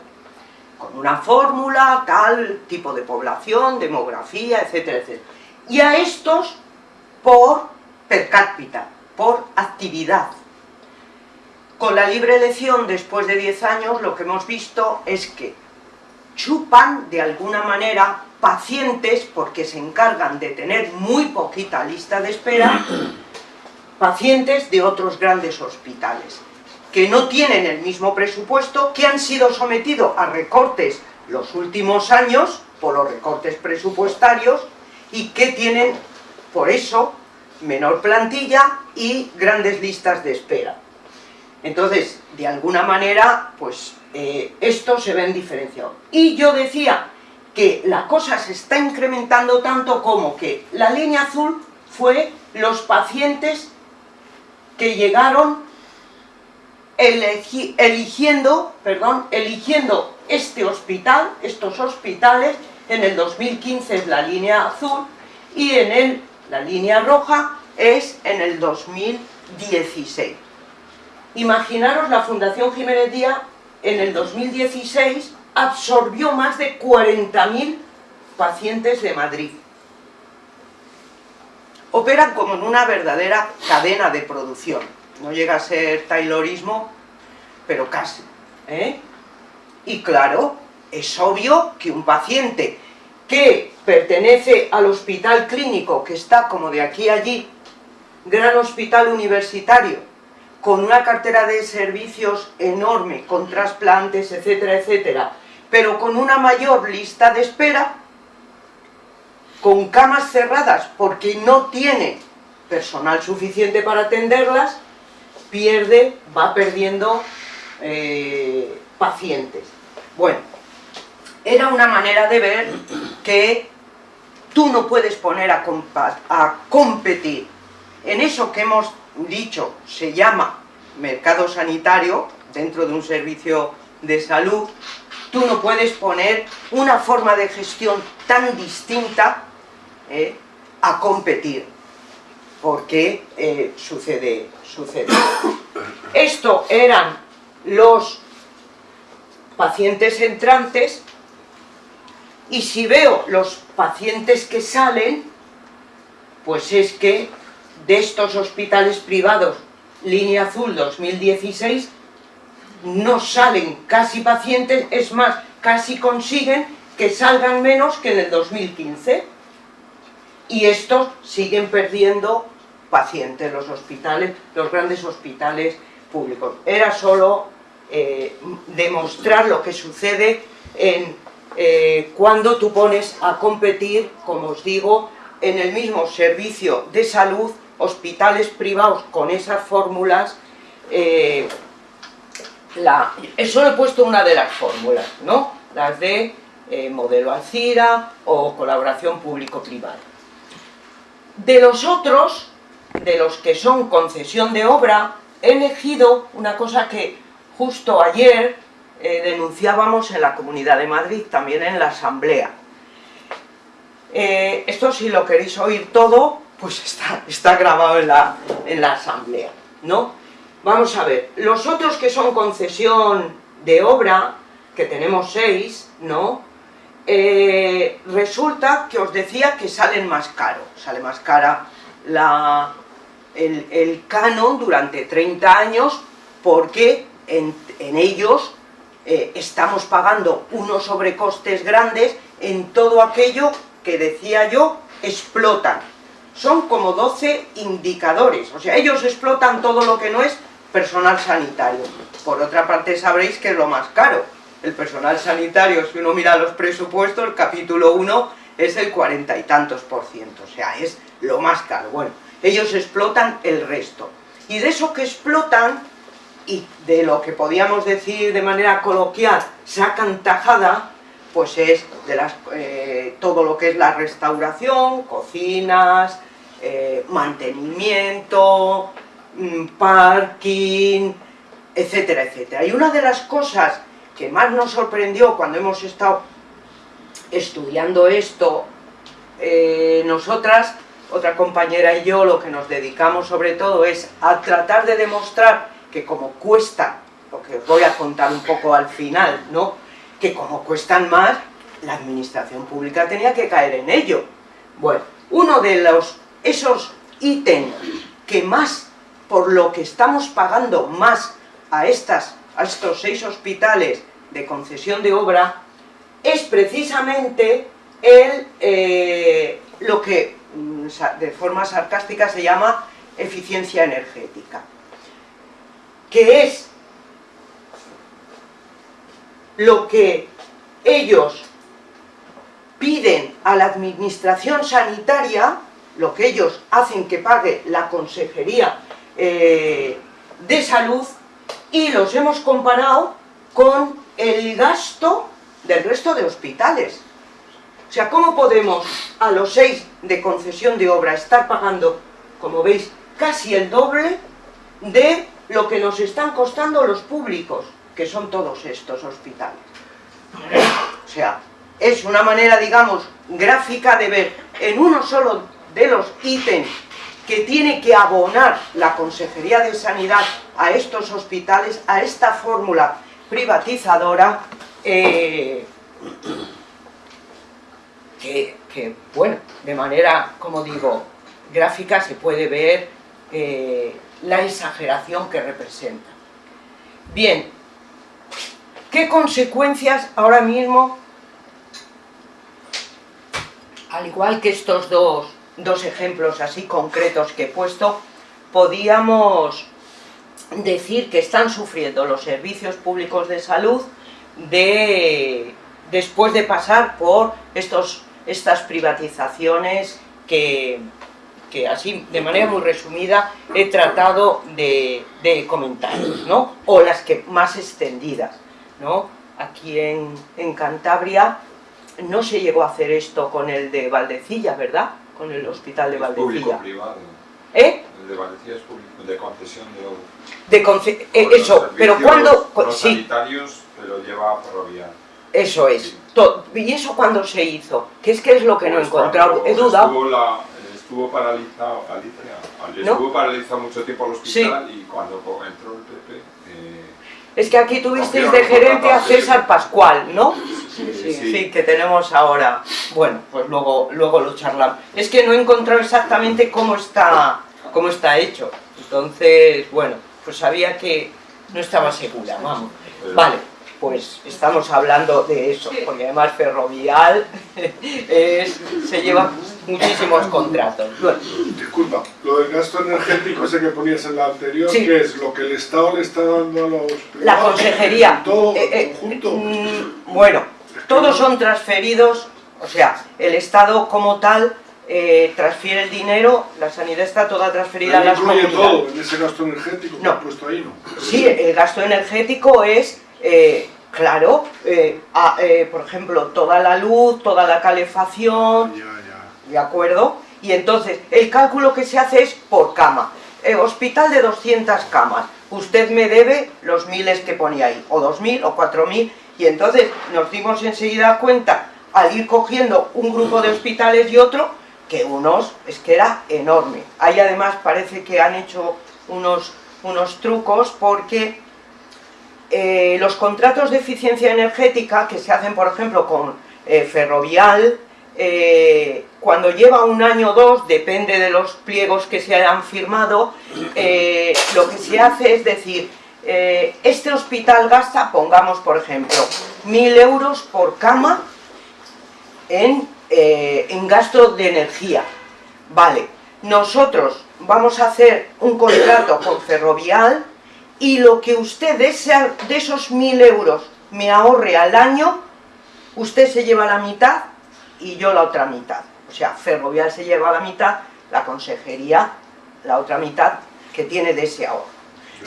con una fórmula, tal tipo de población, demografía, etcétera, etcétera. Y a estos por per cápita, por actividad. Con la libre elección, después de 10 años, lo que hemos visto es que chupan de alguna manera pacientes, porque se encargan de tener muy poquita lista de espera, pacientes de otros grandes hospitales que no tienen el mismo presupuesto, que han sido sometidos a recortes los últimos años, por los recortes presupuestarios, y que tienen, por eso, menor plantilla y grandes listas de espera. Entonces, de alguna manera, pues eh, esto se ve en diferenciado. Y yo decía que la cosa se está incrementando tanto como que la línea azul fue los pacientes que llegaron eligiendo, perdón, eligiendo este hospital, estos hospitales, en el 2015 es la línea azul y en el, la línea roja es en el 2016. Imaginaros la Fundación Jiménez Díaz en el 2016 absorbió más de 40.000 pacientes de Madrid. Operan como en una verdadera cadena de producción no llega a ser taylorismo, pero casi. ¿eh? Y claro, es obvio que un paciente que pertenece al hospital clínico, que está como de aquí a allí, gran hospital universitario, con una cartera de servicios enorme, con trasplantes, etcétera, etcétera, pero con una mayor lista de espera, con camas cerradas porque no tiene personal suficiente para atenderlas, pierde, va perdiendo eh, pacientes. Bueno, era una manera de ver que tú no puedes poner a, a competir en eso que hemos dicho se llama mercado sanitario, dentro de un servicio de salud, tú no puedes poner una forma de gestión tan distinta eh, a competir, porque eh, sucede sucede. Esto eran los pacientes entrantes y si veo los pacientes que salen, pues es que de estos hospitales privados, línea azul 2016, no salen casi pacientes, es más, casi consiguen que salgan menos que en el 2015. Y estos siguen perdiendo pacientes, los hospitales, los grandes hospitales públicos. Era solo eh, demostrar lo que sucede en, eh, cuando tú pones a competir, como os digo, en el mismo servicio de salud, hospitales privados con esas fórmulas, eh, la, solo he puesto una de las fórmulas, ¿no? Las de modelo Alcira o colaboración público-privada. De los otros, de los que son concesión de obra, he elegido una cosa que justo ayer eh, denunciábamos en la Comunidad de Madrid, también en la Asamblea. Eh, esto si lo queréis oír todo, pues está, grabado en la Asamblea, ¿no? Vamos a ver, los otros que son concesión de obra, que tenemos seis, ¿no? Eh, resulta que os decía que salen más caro, sale más cara la, el, canon durante 30 años porque en, ellos eh, estamos pagando unos sobrecostes grandes en todo aquello que decía yo explotan son como 12 indicadores, o sea, ellos explotan todo lo que no es personal sanitario. Por otra parte sabréis que es lo más caro, el personal sanitario, si uno mira los presupuestos, el capítulo 1 es el cuarenta y tantos por ciento, o sea, es lo más caro. Bueno, ellos explotan el resto. Y de eso que explotan, y de lo que podíamos decir de manera coloquial, sacan tajada, pues es de las, eh, todo lo que es la restauración, cocinas, eh, mantenimiento, parking, etcétera, etcétera. Y una de las cosas que más nos sorprendió cuando hemos estado estudiando esto, eh, nosotras, otra compañera y yo, lo que nos dedicamos sobre todo es a tratar de demostrar que como cuesta, lo que os voy a contar un poco al final, ¿no? que como cuestan más, la administración pública tenía que caer en ello. Bueno, uno de los, esos ítems que más, por lo que estamos pagando más a, estas, a estos seis hospitales de concesión de obra, es precisamente el, eh, lo que mm, de forma sarcástica se llama eficiencia energética, que es lo que ellos piden a la administración sanitaria, lo que ellos hacen que pague la Consejería eh, de Salud, y los hemos comparado con el gasto del resto de hospitales. O sea, ¿cómo podemos a los seis de concesión de obra estar pagando, como veis, casi el doble de lo que nos están costando los públicos, que son todos estos hospitales? O sea, es una manera, digamos, gráfica de ver en uno solo de los ítems que tiene que abonar la Consejería de Sanidad a estos hospitales, a esta fórmula privatizadora, eh, que, bueno, de manera, como digo, gráfica se puede ver eh, la exageración que representa. Bien, ¿qué consecuencias ahora mismo, al igual que estos dos, dos ejemplos así concretos que he puesto, podíamos decir que están sufriendo los servicios públicos de salud de, después de pasar por estos, estas privatizaciones que, así, de manera muy resumida, he tratado de, comentar, ¿no? O las que más extendidas, ¿no? Aquí en, en Cantabria no se llegó a hacer esto con el de Valdecilla, ¿verdad? Con el hospital de Valdecilla. Público privado. ¿Eh? El de Valdecilla es público, de concesión de. De conce eh, eso, pero cuando... Los sí. sanitarios lo lleva ferroviario. Eso es. ¿Y eso cuándo se hizo? ¿Qué es que es lo que no he Pues encontrado? He dudado. Estuvo, la- estuvo paralizado, Alicia, ¿No? estuvo paralizado mucho tiempo el hospital y cuando entró el PP... eh, Es que aquí tuvisteis de gerente a César Pascual, ¿no? sí, Sí, sí. sí, que tenemos ahora. Bueno, pues luego, luego lo charlamos. Es que no he encontrado exactamente cómo está, cómo está hecho. Entonces, bueno, pues sabía que no estaba segura, vamos. Pero- Vale, pues estamos hablando de eso, porque además Ferrovial es- se lleva muchísimos contratos. Disculpa, lo del gasto energético ese que ponías en la anterior, Sí. ¿qué es? ¿Lo que el Estado le está dando a los La privados? consejería. ¿Todo eh, eh, conjunto? mm, bueno, todos son transferidos, o sea, el Estado como tal eh, transfiere el dinero, la sanidad está toda transferida a las comunidades. todo en ese gasto energético que No. has puesto ahí, ¿no? Sí, el gasto energético es, eh, claro, eh, a- eh, por ejemplo, toda la luz, toda la calefacción, Ya, ya. ¿de acuerdo? Y entonces, el cálculo que se hace es por cama. Hospital de 200 camas, usted me debe los miles que ponía ahí, o 2.000 o 4.000, y entonces nos dimos enseguida cuenta, al ir cogiendo un grupo de hospitales y otro, que unos, es que era enorme. Ahí además parece que han hecho unos, unos trucos porque eh, los contratos de eficiencia energética que se hacen, por ejemplo, con eh, Ferrovial, eh, cuando lleva un año o dos, depende de los pliegos que se hayan firmado, lo que se hace es decir, este hospital gasta, pongamos por ejemplo, mil euros por cama en, en gasto de energía. Vale, nosotros vamos a hacer un contrato con Ferrovial y lo que usted de, de esos mil euros me ahorre al año, usted se lleva la mitad y yo la otra mitad. O sea, Ferrovial se lleva la mitad, la consejería la otra mitad que tiene de ese ahorro.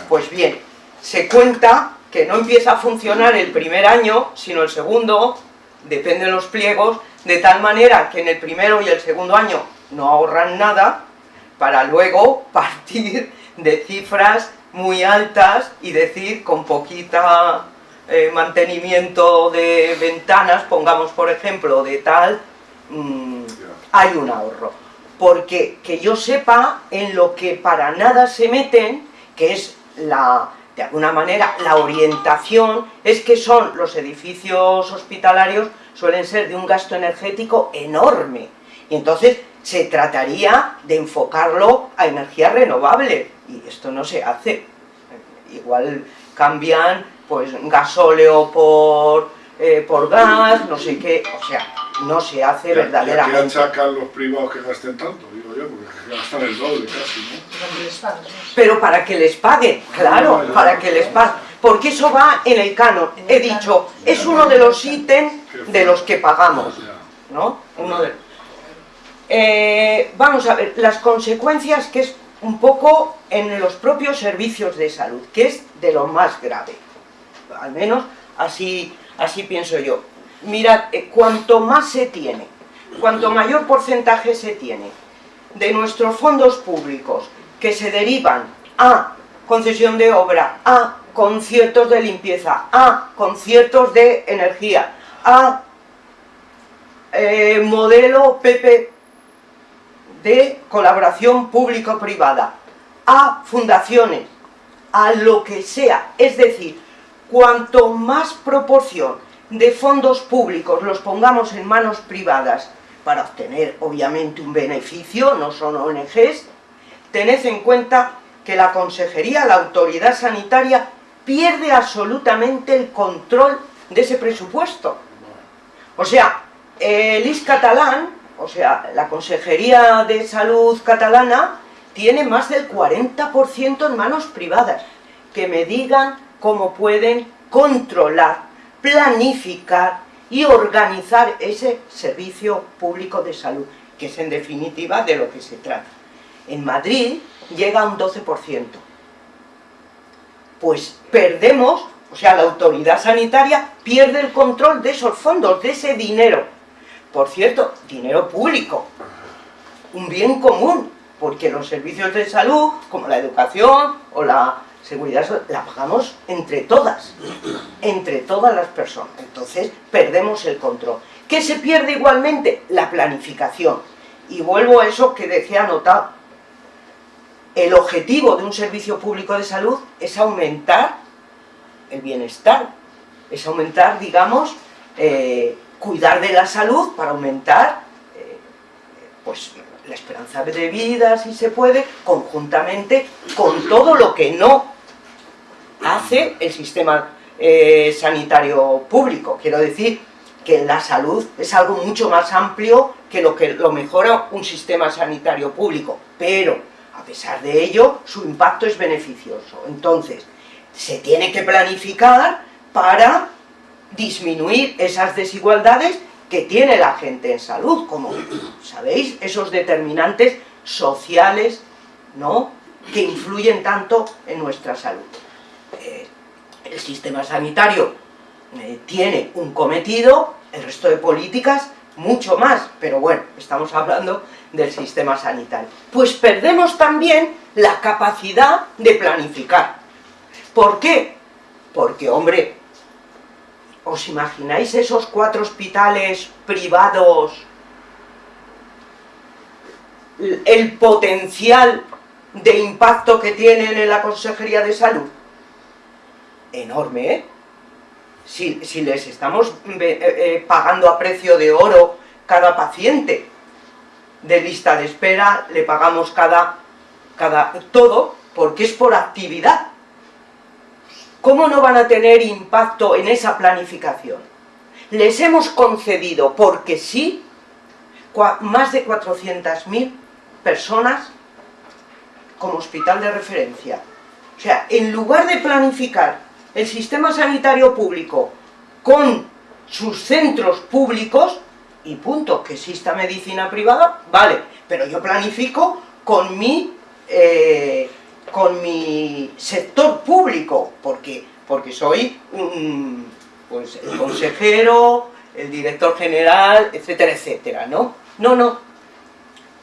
Pues bien, se cuenta que no empieza a funcionar el primer año, sino el segundo, depende de los pliegos, de tal manera que en el primero y el segundo año no ahorran nada, para luego partir de cifras muy altas y decir con poquita eh, mantenimiento de ventanas, pongamos por ejemplo de tal, mm, hay un ahorro. Porque que yo sepa en lo que para nada se meten, que es la, de alguna manera la orientación, es que son los edificios hospitalarios suelen ser de un gasto energético enorme. Y entonces se trataría de enfocarlo a energías renovables, y esto no se hace. Igual cambian pues gasóleo por, eh, por gas, no sé qué, o sea, no se hace verdaderamente. ¿Y achacan los privados que gasten tanto? Digo yo, porque gastan el doble casi, ¿no? Pero para que les paguen, claro, para que les paguen. Porque eso va en el canon. He dicho, es uno de los ítems de los que pagamos, ¿no? Uno de eh, vamos a ver, las consecuencias que es un poco en los propios servicios de salud, que es de lo más grave. Al menos así, así pienso yo. Mirad, eh, cuanto más se tiene, cuanto mayor porcentaje se tiene de nuestros fondos públicos que se derivan a concesión de obra, a conciertos de limpieza, a conciertos de energía, a eh, modelo PP de colaboración público-privada, a fundaciones, a lo que sea, es decir, cuanto más proporción de fondos públicos los pongamos en manos privadas para obtener obviamente un beneficio, no son ONGs, tened en cuenta que la consejería, la autoridad sanitaria, pierde absolutamente el control de ese presupuesto. O sea, el IS catalán, o sea, la Consejería de Salud catalana, tiene más del 40% en manos privadas, que me digan cómo pueden controlar, planificar y organizar ese servicio público de salud, que es en definitiva de lo que se trata. En Madrid llega a un 12%. Pues perdemos, o sea, la autoridad sanitaria pierde el control de esos fondos, de ese dinero. Por cierto, dinero público, un bien común, porque los servicios de salud, como la educación o la seguridad la pagamos entre todas, entre todas las personas. Entonces perdemos el control. ¿Qué se pierde igualmente? La planificación. Y vuelvo a eso que decía anotado. El objetivo de un servicio público de salud es aumentar el bienestar, es aumentar, digamos, eh, cuidar de la salud para aumentar eh, pues, la esperanza de vida, si se puede, conjuntamente con todo lo que no hace el sistema eh, sanitario público. Quiero decir que la salud es algo mucho más amplio que lo que lo mejora un sistema sanitario público, pero a pesar de ello, su impacto es beneficioso. Entonces, se tiene que planificar para disminuir esas desigualdades que tiene la gente en salud, como sabéis, esos determinantes sociales, ¿no?, que influyen tanto en nuestra salud. Eh, el sistema sanitario eh, tiene un cometido, el resto de políticas mucho más, pero bueno, estamos hablando del sistema sanitario. Pues perdemos también la capacidad de planificar. ¿Por qué? Porque, hombre, ¿os imagináis esos cuatro hospitales privados? El potencial de impacto que tienen en la Consejería de Salud enorme, ¿eh? Si, les estamos eh, eh, pagando a precio de oro cada paciente de lista de espera, le pagamos cada, cada todo, porque es por actividad. ¿Cómo no van a tener impacto en esa planificación? Les hemos concedido, porque sí, más de 400.000 personas como hospital de referencia. O sea, en lugar de planificar el sistema sanitario público con sus centros públicos, y punto, que exista medicina privada, vale, pero yo planifico con mi, eh, con mi sector público, porque, porque soy un, pues, el consejero, el director general, etcétera, etcétera, ¿no? No, no,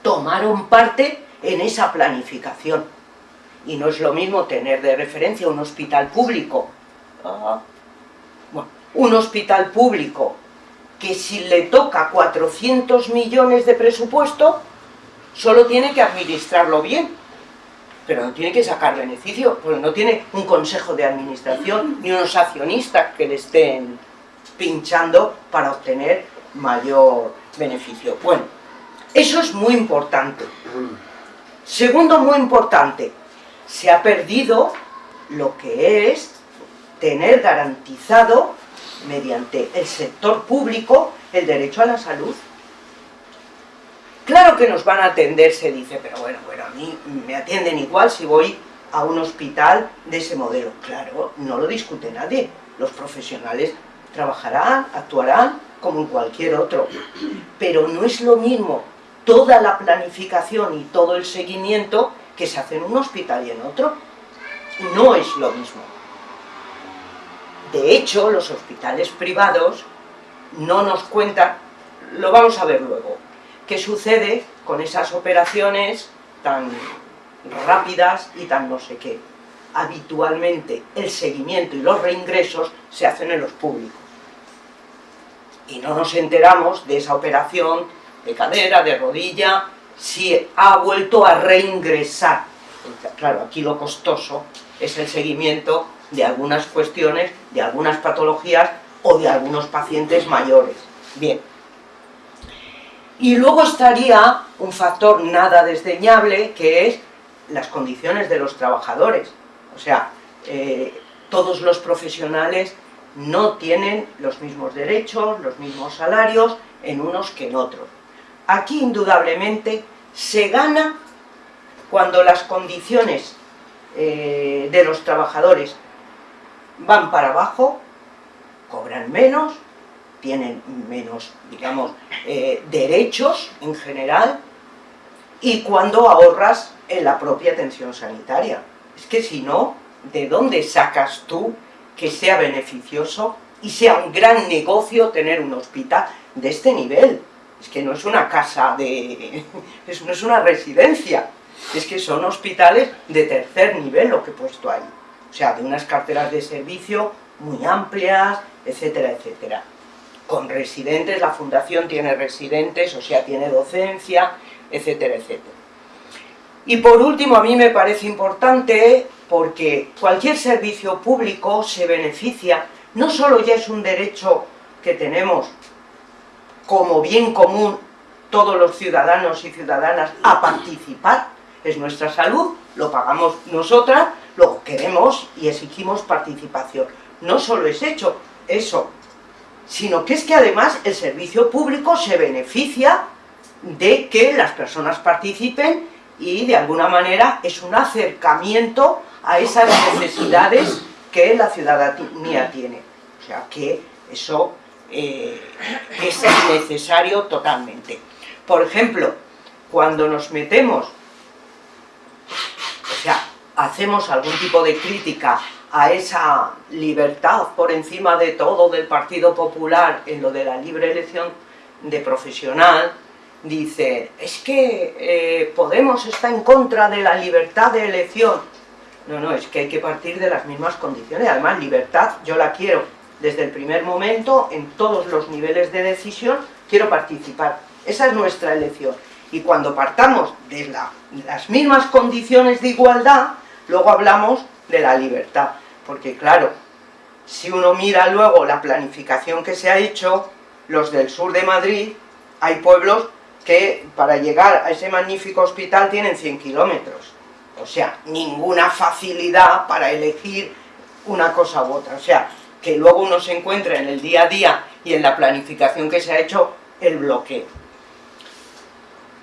tomaron parte en esa planificación. Y no es lo mismo tener de referencia un hospital público. Ah, bueno, un hospital público que si le toca 400 millones de presupuesto, solo tiene que administrarlo bien, pero no tiene que sacar beneficio, porque no tiene un consejo de administración ni unos accionistas que le estén pinchando para obtener mayor beneficio. Bueno, eso es muy importante. Segundo, muy importante, se ha perdido lo que es tener garantizado mediante el sector público el derecho a la salud. Claro que nos van a atender, se dice, pero bueno, bueno, a mí me atienden igual si voy a un hospital de ese modelo. Claro, no lo discute nadie. Los profesionales trabajarán, actuarán como en cualquier otro. Pero no es lo mismo toda la planificación y todo el seguimiento que se hace en un hospital y en otro. No es lo mismo. De hecho, los hospitales privados no nos cuentan, lo vamos a ver luego, qué sucede con esas operaciones tan rápidas y tan no sé qué. Habitualmente el seguimiento y los reingresos se hacen en los públicos. Y no nos enteramos de esa operación de cadera, de rodilla, si ha vuelto a reingresar. Claro, aquí lo costoso es el seguimiento de algunas cuestiones, de algunas patologías o de algunos pacientes mayores. Bien. Y luego estaría un factor nada desdeñable que es las condiciones de los trabajadores. O sea, eh, todos los profesionales no tienen los mismos derechos, los mismos salarios en unos que en otros. Aquí indudablemente se gana cuando las condiciones eh, de los trabajadores van para abajo, cobran menos, tienen menos, digamos, eh, derechos en general, y cuando ahorras en la propia atención sanitaria. Es que si no, ¿de dónde sacas tú que sea beneficioso y sea un gran negocio tener un hospital de este nivel? Es que no es una casa de... no es una residencia, es que son hospitales de tercer nivel lo que he puesto ahí o sea, de unas carteras de servicio muy amplias, etcétera, etcétera. Con residentes, la fundación tiene residentes, o sea, tiene docencia, etcétera, etcétera. Y por último, a mí me parece importante, porque cualquier servicio público se beneficia, no solo ya es un derecho que tenemos como bien común todos los ciudadanos y ciudadanas a participar, es nuestra salud, lo pagamos nosotras, lo queremos y exigimos participación. No solo es hecho eso, sino que es que además el servicio público se beneficia de que las personas participen y de alguna manera es un acercamiento a esas necesidades que la ciudadanía tiene. O sea que eso eh, es necesario totalmente. Por ejemplo, cuando nos metemos hacemos algún tipo de crítica a esa libertad por encima de todo del Partido Popular en lo de la libre elección de profesional, dice, es que eh, Podemos está en contra de la libertad de elección. No, no, es que hay que partir de las mismas condiciones. Además, libertad yo la quiero desde el primer momento, en todos los niveles de decisión, quiero participar. Esa es nuestra elección. Y cuando partamos de las mismas condiciones de igualdad, Luego hablamos de la libertad, porque claro, si uno mira luego la planificación que se ha hecho, los del sur de Madrid, hay pueblos que para llegar a ese magnífico hospital tienen 100 kilómetros. O sea, ninguna facilidad para elegir una cosa u otra. O sea, que luego uno se encuentra en el día a día y en la planificación que se ha hecho el bloqueo.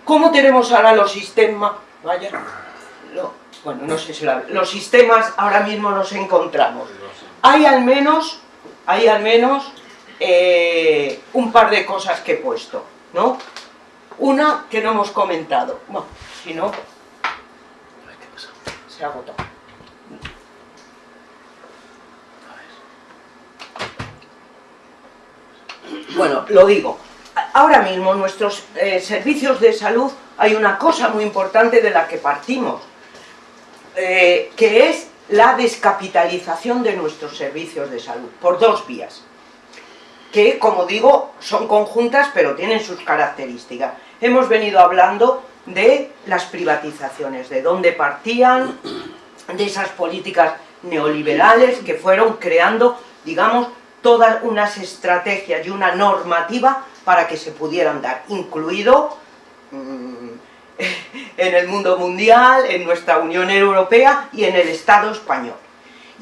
¿Cómo tenemos ahora los sistemas? Vaya, bueno, no sé si los sistemas ahora mismo nos encontramos. Hay al menos, hay al menos eh, un par de cosas que he puesto, ¿no? Una que no hemos comentado, bueno, si no, se ha agotado. Bueno, lo digo, ahora mismo nuestros eh, servicios de salud hay una cosa muy importante de la que partimos, eh, que es la descapitalización de nuestros servicios de salud, por dos vías, que como digo son conjuntas pero tienen sus características. Hemos venido hablando de las privatizaciones, de dónde partían, de esas políticas neoliberales que fueron creando, digamos, todas unas estrategias y una normativa para que se pudieran dar, incluido mm, en el mundo mundial, en nuestra Unión Europea y en el Estado español.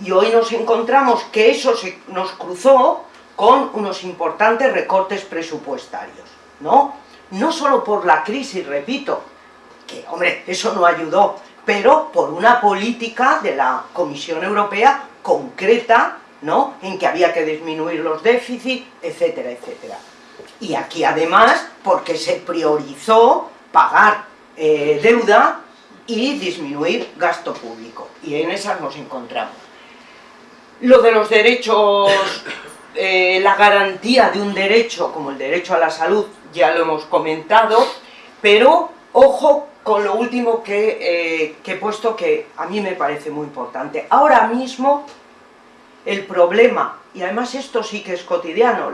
Y hoy nos encontramos que eso se nos cruzó con unos importantes recortes presupuestarios, ¿no? No solo por la crisis, repito, que, hombre, eso no ayudó, pero por una política de la Comisión Europea concreta ¿no? en que había que disminuir los déficits, etcétera, etcétera. Y aquí además, porque se priorizó pagar eh, deuda y disminuir gasto público. Y en esas nos encontramos. Lo de los derechos, eh, la garantía de un derecho, como el derecho a la salud, ya lo hemos comentado, pero ojo con lo último que, eh, que he puesto que a mí me parece muy importante. Ahora mismo el problema, y además esto sí que es cotidiano,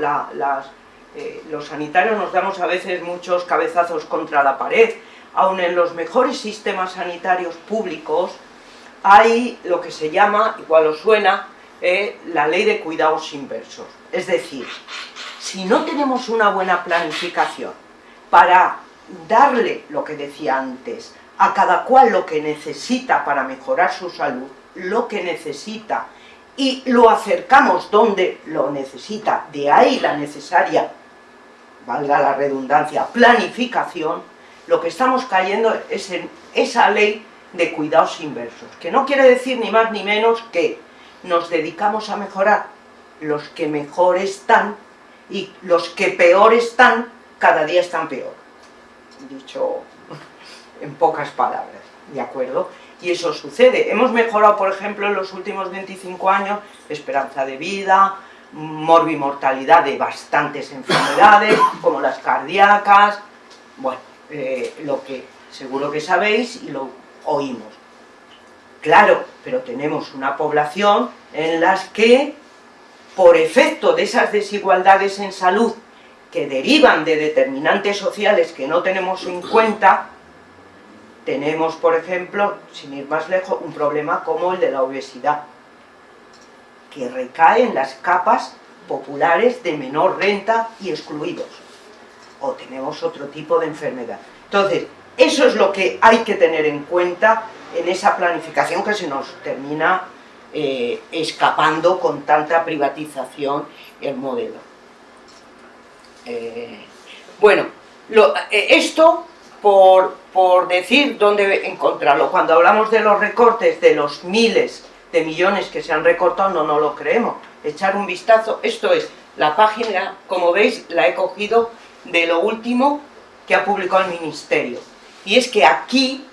eh, los sanitarios nos damos a veces muchos cabezazos contra la pared, aun en los mejores sistemas sanitarios públicos hay lo que se llama, igual os suena, eh, la ley de cuidados inversos. Es decir, si no tenemos una buena planificación para darle, lo que decía antes, a cada cual lo que necesita para mejorar su salud, lo que necesita y lo acercamos donde lo necesita, de ahí la necesaria, valga la redundancia, planificación, lo que estamos cayendo es en esa ley de cuidados inversos, que no quiere decir ni más ni menos que nos dedicamos a mejorar los que mejor están y los que peor están, cada día están peor. Dicho en pocas palabras, ¿de acuerdo? y eso sucede. Hemos mejorado, por ejemplo, en los últimos 25 años, esperanza de vida, morbimortalidad de bastantes enfermedades, como las cardíacas, bueno, eh, lo que seguro que sabéis y lo oímos. Claro, pero tenemos una población en las que, por efecto de esas desigualdades en salud que derivan de determinantes sociales que no tenemos en cuenta, tenemos, por ejemplo, sin ir más lejos, un problema como el de la obesidad, que recae en las capas populares de menor renta y excluidos. O tenemos otro tipo de enfermedad. Entonces, eso es lo que hay que tener en cuenta en esa planificación que se nos termina eh, escapando con tanta privatización el modelo. Eh, bueno, eh, esto por, por decir dónde encontrarlo. Cuando hablamos de los recortes de los miles de millones que se han recortado, no, no lo creemos. Echar un vistazo, esto es, la página, como veis, la he cogido de lo último que ha publicado el Ministerio. Y es que aquí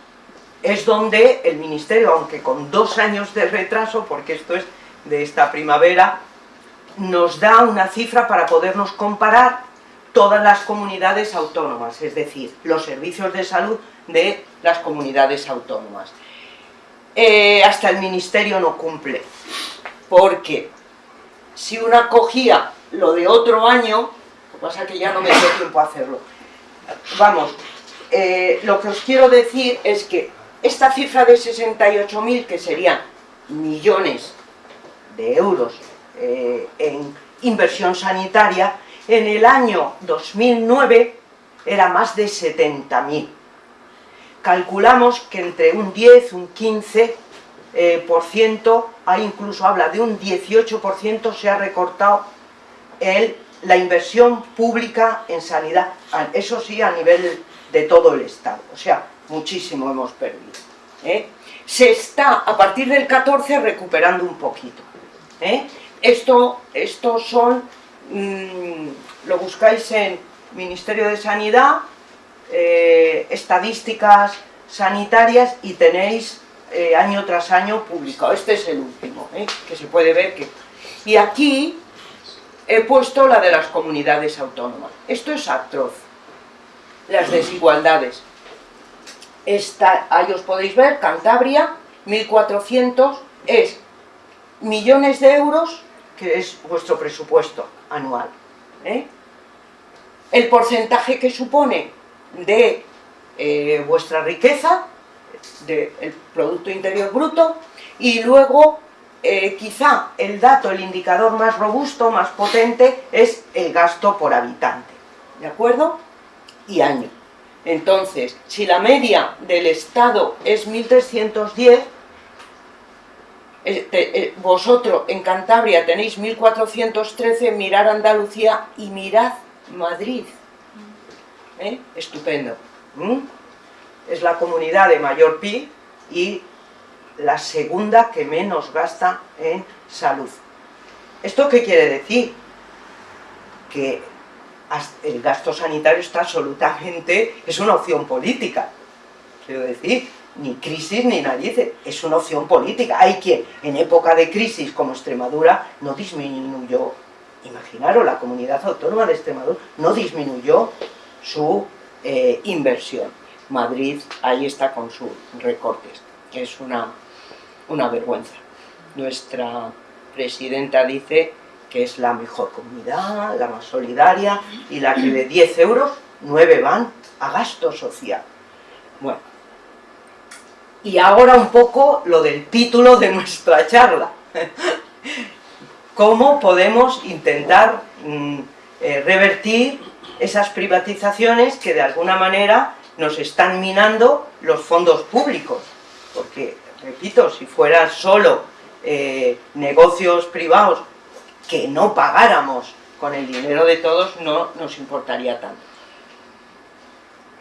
es donde el Ministerio, aunque con dos años de retraso, porque esto es de esta primavera, nos da una cifra para podernos comparar todas las comunidades autónomas, es decir, los servicios de salud de las comunidades autónomas. Eh, hasta el Ministerio no cumple, porque si una cogía lo de otro año, lo que pasa es que ya no me dio tiempo a hacerlo, vamos, eh, lo que os quiero decir es que esta cifra de 68.000, que serían millones de euros eh, en inversión sanitaria, en el año 2009 era más de 70.000. Calculamos que entre un 10, un 15 eh, por ciento, hay incluso habla de un 18% se ha recortado el, la inversión pública en sanidad, eso sí a nivel de todo el Estado, o sea, muchísimo hemos perdido. ¿eh? Se está a partir del 14 recuperando un poquito. ¿eh? Esto, estos son, mm, lo buscáis en Ministerio de Sanidad, eh, estadísticas sanitarias y tenéis año tras año publicado. Este es el último, que se puede ver que... Y aquí he puesto la de las comunidades autónomas. Esto es atroz. Las desigualdades. Ahí os podéis ver, Cantabria, 1.400 es millones de euros, que es vuestro presupuesto anual. ¿eh? El porcentaje que supone de eh, vuestra riqueza, del Producto Interior Bruto, y luego eh, quizá el dato, el indicador más robusto, más potente, es el gasto por habitante, ¿de acuerdo? Y año. Entonces, si la media del Estado es 1.310, eh, eh, vosotros en Cantabria tenéis 1.413, mirar Andalucía y mirad Madrid. Estupendo. Es la comunidad de mayor PIB y la segunda que menos gasta en salud. ¿Esto qué quiere decir? Que el gasto sanitario está absolutamente, es una opción política. Quiero decir, ni crisis ni nadie es una opción política. Hay quien, en época de crisis como Extremadura, no disminuyó, imaginaros, la comunidad autónoma de Extremadura no disminuyó su eh, inversión. Madrid ahí está con sus recortes, es una una vergüenza. Nuestra presidenta dice que es la mejor comunidad, la más solidaria, y la que de 10 euros, 9 van a gasto social. Bueno, y ahora un poco lo del título de nuestra charla. ¿Cómo podemos intentar mm, eh, revertir esas privatizaciones que de alguna manera nos están minando los fondos públicos? Porque repito, si fueran solo eh, negocios privados que no pagáramos con el dinero de todos, no nos importaría tanto.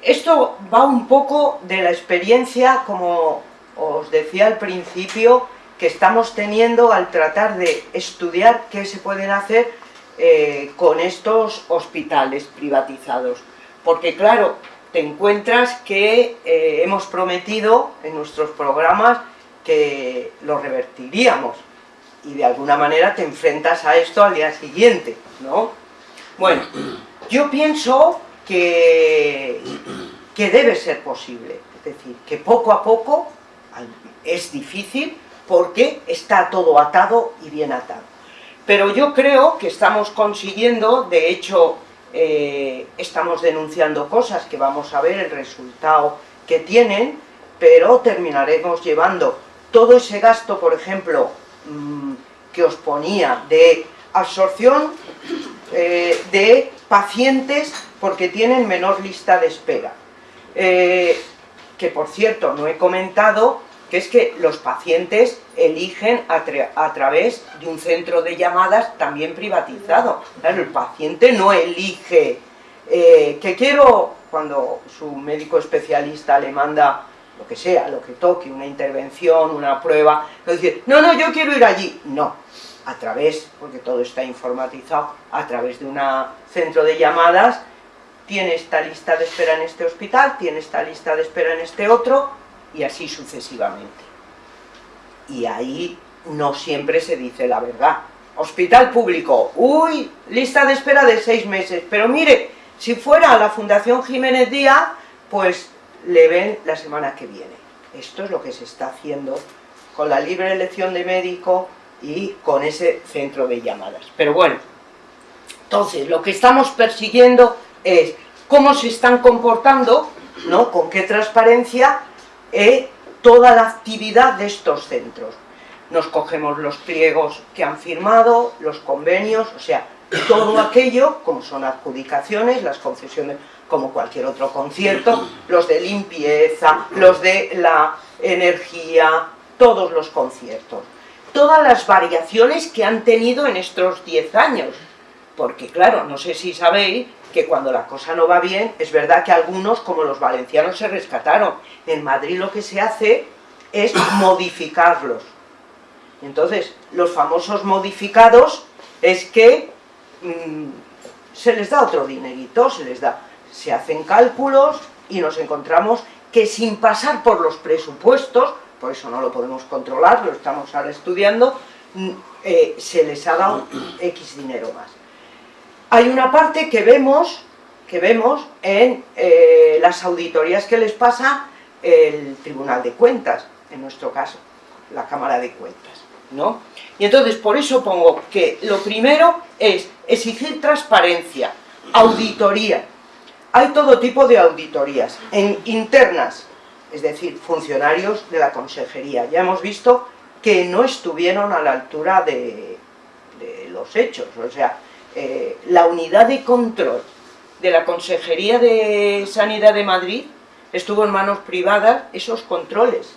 Esto va un poco de la experiencia, como os decía al principio, que estamos teniendo al tratar de estudiar qué se pueden hacer eh, con estos hospitales privatizados. Porque claro, te encuentras que eh, hemos prometido en nuestros programas que lo revertiríamos y de alguna manera te enfrentas a esto al día siguiente, ¿no? Bueno, yo pienso que, que debe ser posible, es decir, que poco a poco es difícil porque está todo atado y bien atado. Pero yo creo que estamos consiguiendo, de hecho, eh, estamos denunciando cosas que vamos a ver el resultado que tienen, pero terminaremos llevando todo ese gasto, por ejemplo, mm, que os ponía de absorción eh, de pacientes porque tienen menor lista de espera. Eh, que por cierto, no he comentado que es que los pacientes eligen a, través de un centro de llamadas también privatizado. el paciente no elige eh, que quiero, cuando su médico especialista le manda lo que sea, lo que toque, una intervención, una prueba, no decir, no, no, yo quiero ir allí, no, a través, porque todo está informatizado, a través de un centro de llamadas, tiene esta lista de espera en este hospital, tiene esta lista de espera en este otro, y así sucesivamente. Y ahí no siempre se dice la verdad. Hospital público, uy, lista de espera de seis meses, pero mire, si fuera la Fundación Jiménez Díaz, pues le ven la semana que viene. Esto es lo que se está haciendo con la libre elección de médico y con ese centro de llamadas. Pero bueno, entonces lo que estamos persiguiendo es cómo se están comportando, ¿no? con qué transparencia, eh, toda la actividad de estos centros. Nos cogemos los pliegos que han firmado, los convenios, o sea, todo aquello, como son adjudicaciones, las concesiones como cualquier otro concierto, los de limpieza, los de la energía, todos los conciertos. Todas las variaciones que han tenido en estos 10 años, porque claro, no sé si sabéis que cuando la cosa no va bien, es verdad que algunos, como los valencianos, se rescataron. En Madrid lo que se hace es modificarlos. Entonces, los famosos modificados es que mm, se les da otro dinerito, se les da, se hacen cálculos y nos encontramos que sin pasar por los presupuestos, por eso no lo podemos controlar, lo estamos ahora estudiando, mm, eh, se les ha dado X dinero más. Hay una parte que vemos, que vemos en eh, las auditorías que les pasa el Tribunal de Cuentas, en nuestro caso, la Cámara de Cuentas, ¿no? Y entonces por eso pongo que lo primero es exigir transparencia, auditoría. Hay todo tipo de auditorías, en internas, es decir, funcionarios de la consejería. Ya hemos visto que no estuvieron a la altura de, los hechos, o sea, eh, la unidad de control de la Consejería de Sanidad de Madrid estuvo en manos privadas esos controles.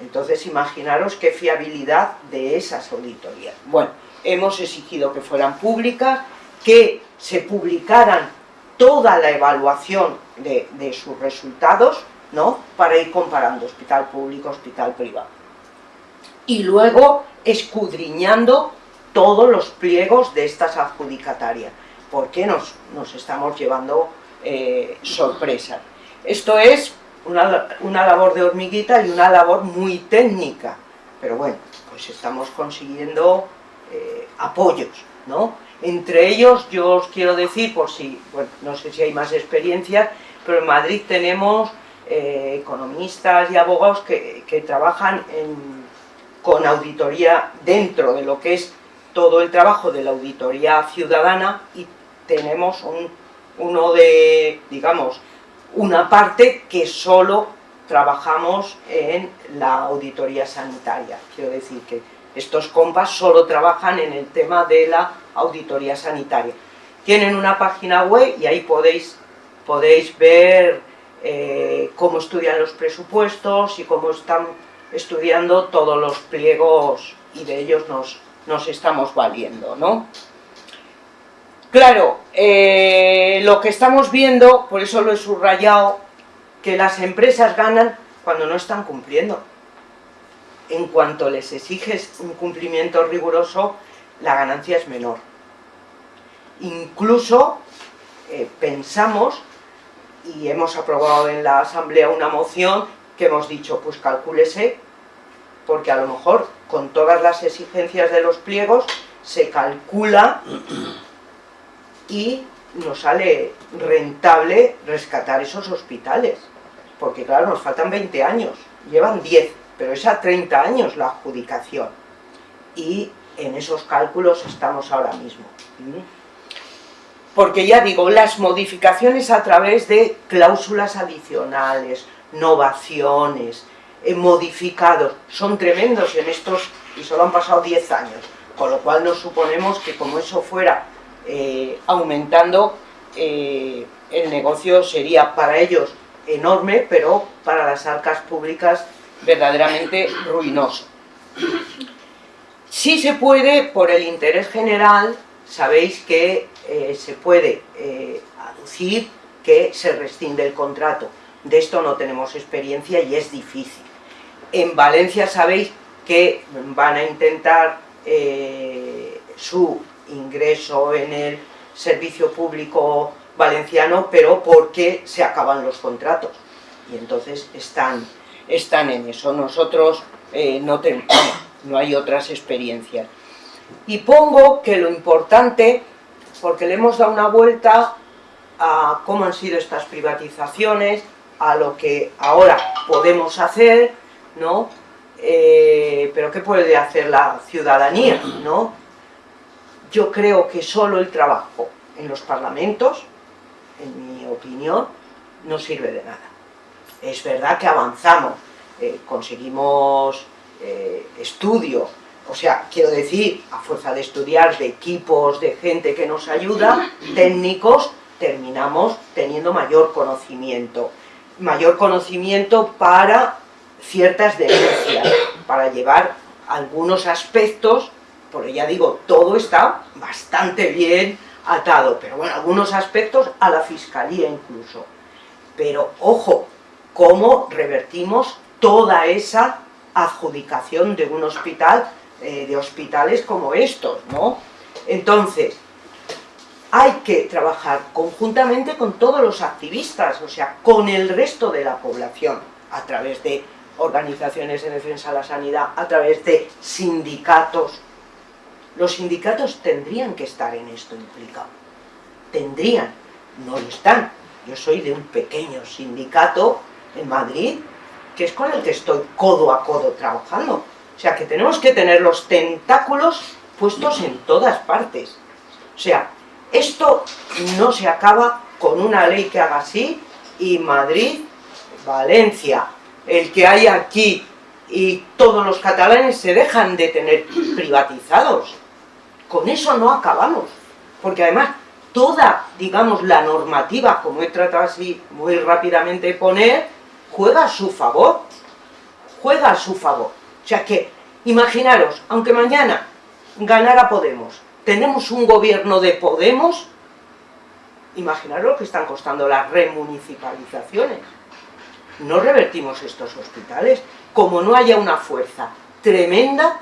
Entonces imaginaros qué fiabilidad de esas auditorías. Bueno, hemos exigido que fueran públicas, que se publicaran toda la evaluación de, sus resultados, ¿no? Para ir comparando hospital público, hospital privado. Y luego escudriñando todos los pliegos de estas adjudicatarias, porque nos, nos estamos llevando eh, sorpresas. Esto es una, labor de hormiguita y una labor muy técnica, pero bueno, pues estamos consiguiendo eh, apoyos, ¿no? Entre ellos, yo os quiero decir, por si, bueno, no sé si hay más experiencias, pero en Madrid tenemos eh, economistas y abogados que, trabajan con auditoría dentro de lo que es todo el trabajo de la auditoría ciudadana y tenemos un, uno de, digamos, una parte que solo trabajamos en la auditoría sanitaria. Quiero decir que estos compas solo trabajan en el tema de la auditoría sanitaria. Tienen una página web y ahí podéis, podéis ver eh, cómo estudian los presupuestos y cómo están estudiando todos los pliegos y de ellos nos, nos estamos valiendo, ¿no? Claro, eh, lo que estamos viendo, por eso lo he subrayado, que las empresas ganan cuando no están cumpliendo. En cuanto les exiges un cumplimiento riguroso, la ganancia es menor. Incluso eh, pensamos, y hemos aprobado en la asamblea una moción, que hemos dicho, pues calcúlese porque a lo mejor con todas las exigencias de los pliegos se calcula y nos sale rentable rescatar esos hospitales, porque claro, nos faltan 20 años, llevan 10, pero es a 30 años la adjudicación, y en esos cálculos estamos ahora mismo. Porque ya digo, las modificaciones a través de cláusulas adicionales, novaciones, eh, modificados, son tremendos en estos, y solo han pasado 10 años, con lo cual nos suponemos que como eso fuera eh, aumentando, eh, el negocio sería para ellos enorme, pero para las arcas públicas verdaderamente ruinoso. Si se puede, por el interés general, sabéis que se puede aducir que se rescinde el contrato. De esto no tenemos experiencia y es difícil. En Valencia sabéis que van a intentar eh, su ingreso en el servicio público valenciano, pero porque se acaban los contratos. Y entonces están, están en eso. Nosotros eh, no, tenemos, no hay otras experiencias. Y pongo que lo importante, porque le hemos dado una vuelta a cómo han sido estas privatizaciones, a lo que ahora podemos hacer, ¿no? Eh, pero ¿qué puede hacer la ciudadanía, no? Yo creo que solo el trabajo en los parlamentos, en mi opinión, no sirve de nada. Es verdad que avanzamos, eh, conseguimos eh, estudio, o sea, quiero decir, a fuerza de estudiar, de equipos, de gente que nos ayuda, técnicos, terminamos teniendo mayor conocimiento. Mayor conocimiento para ciertas denuncias para llevar algunos aspectos porque ya digo, todo está bastante bien atado, pero bueno, algunos aspectos a la fiscalía incluso. Pero ojo, cómo revertimos toda esa adjudicación de un hospital, eh, de hospitales como estos, ¿no? Entonces, hay que trabajar conjuntamente con todos los activistas, o sea, con el resto de la población, a través de organizaciones de defensa de la sanidad, a través de sindicatos. Los sindicatos tendrían que estar en esto implicado. Tendrían, no lo están. Yo soy de un pequeño sindicato en Madrid, que es con el que estoy codo a codo trabajando. O sea, que tenemos que tener los tentáculos puestos en todas partes. O sea, esto no se acaba con una ley que haga así y Madrid, Valencia, el que hay aquí y todos los catalanes se dejan de tener privatizados. Con eso no acabamos, porque además toda, digamos, la normativa, como he tratado así muy rápidamente de poner, juega a su favor, juega a su favor. O sea que, imaginaros, aunque mañana ganara Podemos, tenemos un gobierno de Podemos, imaginaros lo que están costando las remunicipalizaciones. No revertimos estos hospitales, como no haya una fuerza tremenda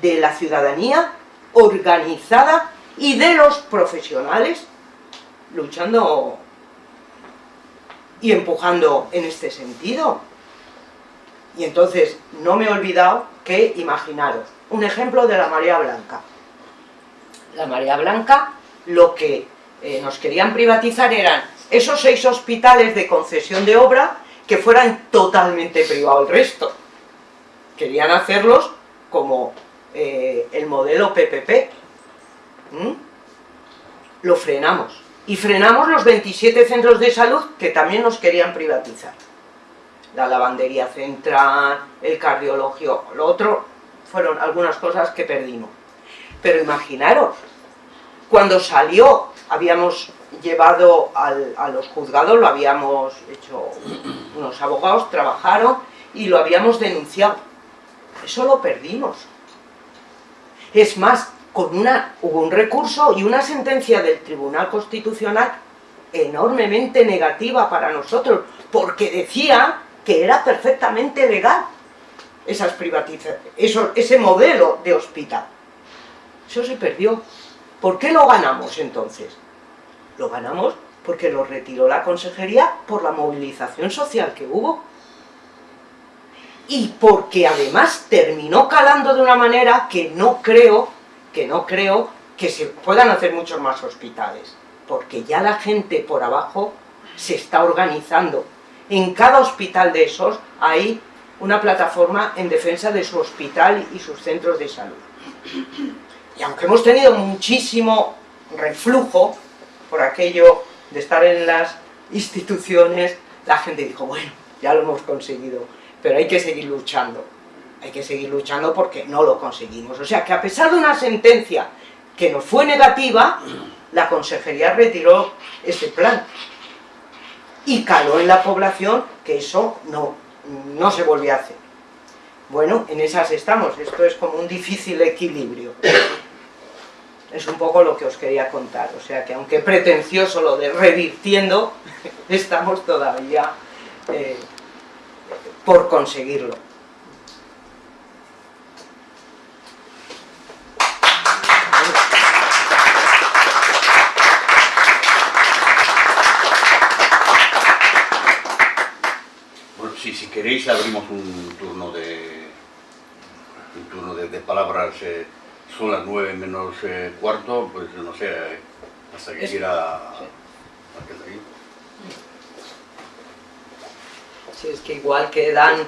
de la ciudadanía organizada y de los profesionales luchando y empujando en este sentido. Y entonces, no me he olvidado que, imaginaros, un ejemplo de la marea blanca. La marea blanca, lo que eh, nos querían privatizar eran esos seis hospitales de concesión de obra que fueran totalmente privados el resto. Querían hacerlos como eh, el modelo PPP. ¿Mm? Lo frenamos. Y frenamos los 27 centros de salud que también nos querían privatizar. La lavandería central, el cardiologio, lo otro fueron algunas cosas que perdimos. Pero imaginaros, cuando salió, habíamos llevado a los juzgados, lo habíamos hecho, unos abogados trabajaron y lo habíamos denunciado. Eso lo perdimos. Es más, con una, hubo un recurso y una sentencia del Tribunal Constitucional enormemente negativa para nosotros, porque decía que era perfectamente legal esas privatizaciones, ese modelo de hospital. Eso se perdió. ¿Por qué lo ganamos entonces? Lo ganamos porque lo retiró la consejería por la movilización social que hubo. Y porque además terminó calando de una manera que no creo, que no creo que se puedan hacer muchos más hospitales. Porque ya la gente por abajo se está organizando. En cada hospital de esos hay una plataforma en defensa de su hospital y sus centros de salud. Y aunque hemos tenido muchísimo reflujo por aquello de estar en las instituciones, la gente dijo, bueno, ya lo hemos conseguido, pero hay que seguir luchando. Hay que seguir luchando porque no lo conseguimos. O sea que a pesar de una sentencia que nos fue negativa, la consejería retiró ese plan. Y caló en la población que eso no, no se volvió a hacer. Bueno, en esas estamos, esto es como un difícil equilibrio. Es un poco lo que os quería contar, o sea que aunque pretencioso lo de revirtiendo, estamos todavía eh, por conseguirlo. si, queréis abrimos un turno de un turno de, palabras, eh, son las nueve menos eh, cuarto, pues no sé, eh, hasta que quiera sí. Sí, es que igual quedan,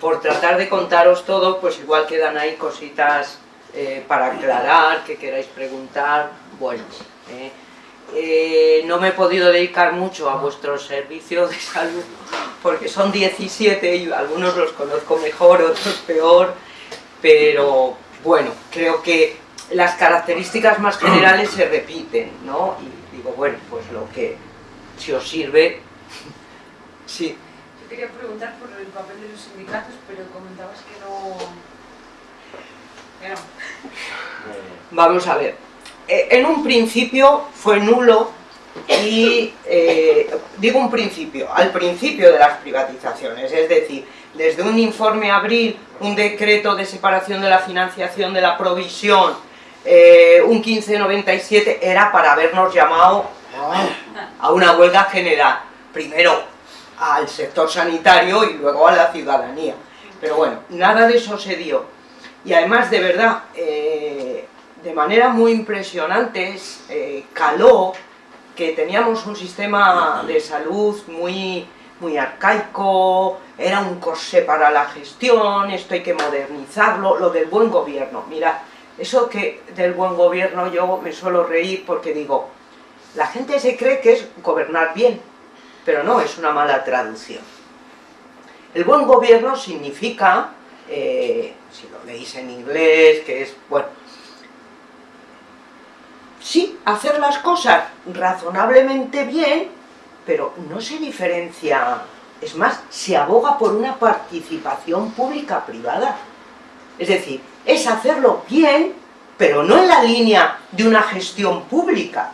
por tratar de contaros todo, pues igual quedan ahí cositas para aclarar, que queráis preguntar, bueno, eh, no me he podido dedicar mucho a vuestro servicio de salud porque son 17 y algunos los conozco mejor, otros peor, pero bueno, creo que las características más generales se repiten, ¿no? Y digo, bueno, pues lo que si os sirve, sí. Yo quería preguntar por el papel de los sindicatos, pero comentabas que no Vamos a ver. Eh, En un principio fue nulo y eh, digo un principio, al principio de las privatizaciones, es decir, desde un informe abril, un decreto de separación de la financiación de la provisión, eh, un 1597 era para habernos llamado a una huelga general, primero al sector sanitario y luego a la ciudadanía. Pero bueno, nada de eso se dio. Y además, de verdad, eh, de manera muy impresionante, eh, caló que teníamos un sistema de salud muy, muy arcaico, era un corsé para la gestión, esto hay que modernizarlo, lo del buen gobierno. Mira, eso que del buen gobierno yo me suelo reír porque digo, la gente se cree que es gobernar bien, pero no, es una mala traducción. El buen gobierno significa, eh, si lo leéis en inglés, que es, bueno, sí, hacer las cosas razonablemente bien, pero no se diferencia, es más, se aboga por una participación pública-privada. Es decir, es hacerlo bien, pero no en la línea de una gestión pública.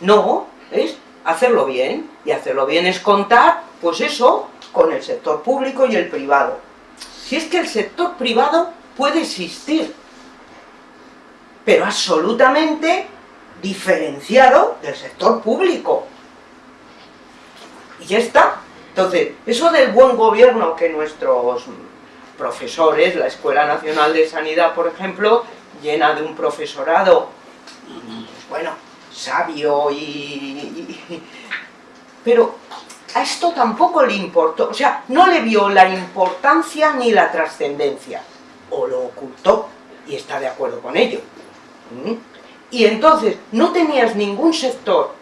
No, es hacerlo bien, y hacerlo bien es contar, pues eso, con el sector público y el privado. Si es que el sector privado puede existir, pero absolutamente diferenciado del sector público. Y ya está. Entonces, eso del buen gobierno que nuestros profesores, la Escuela Nacional de Sanidad, por ejemplo, llena de un profesorado, bueno, sabio y, y, Pero a esto tampoco le importó, o sea, no le vio la importancia ni la trascendencia, o lo ocultó, y está de acuerdo con ello. ¿Mm? Y entonces, no tenías ningún sector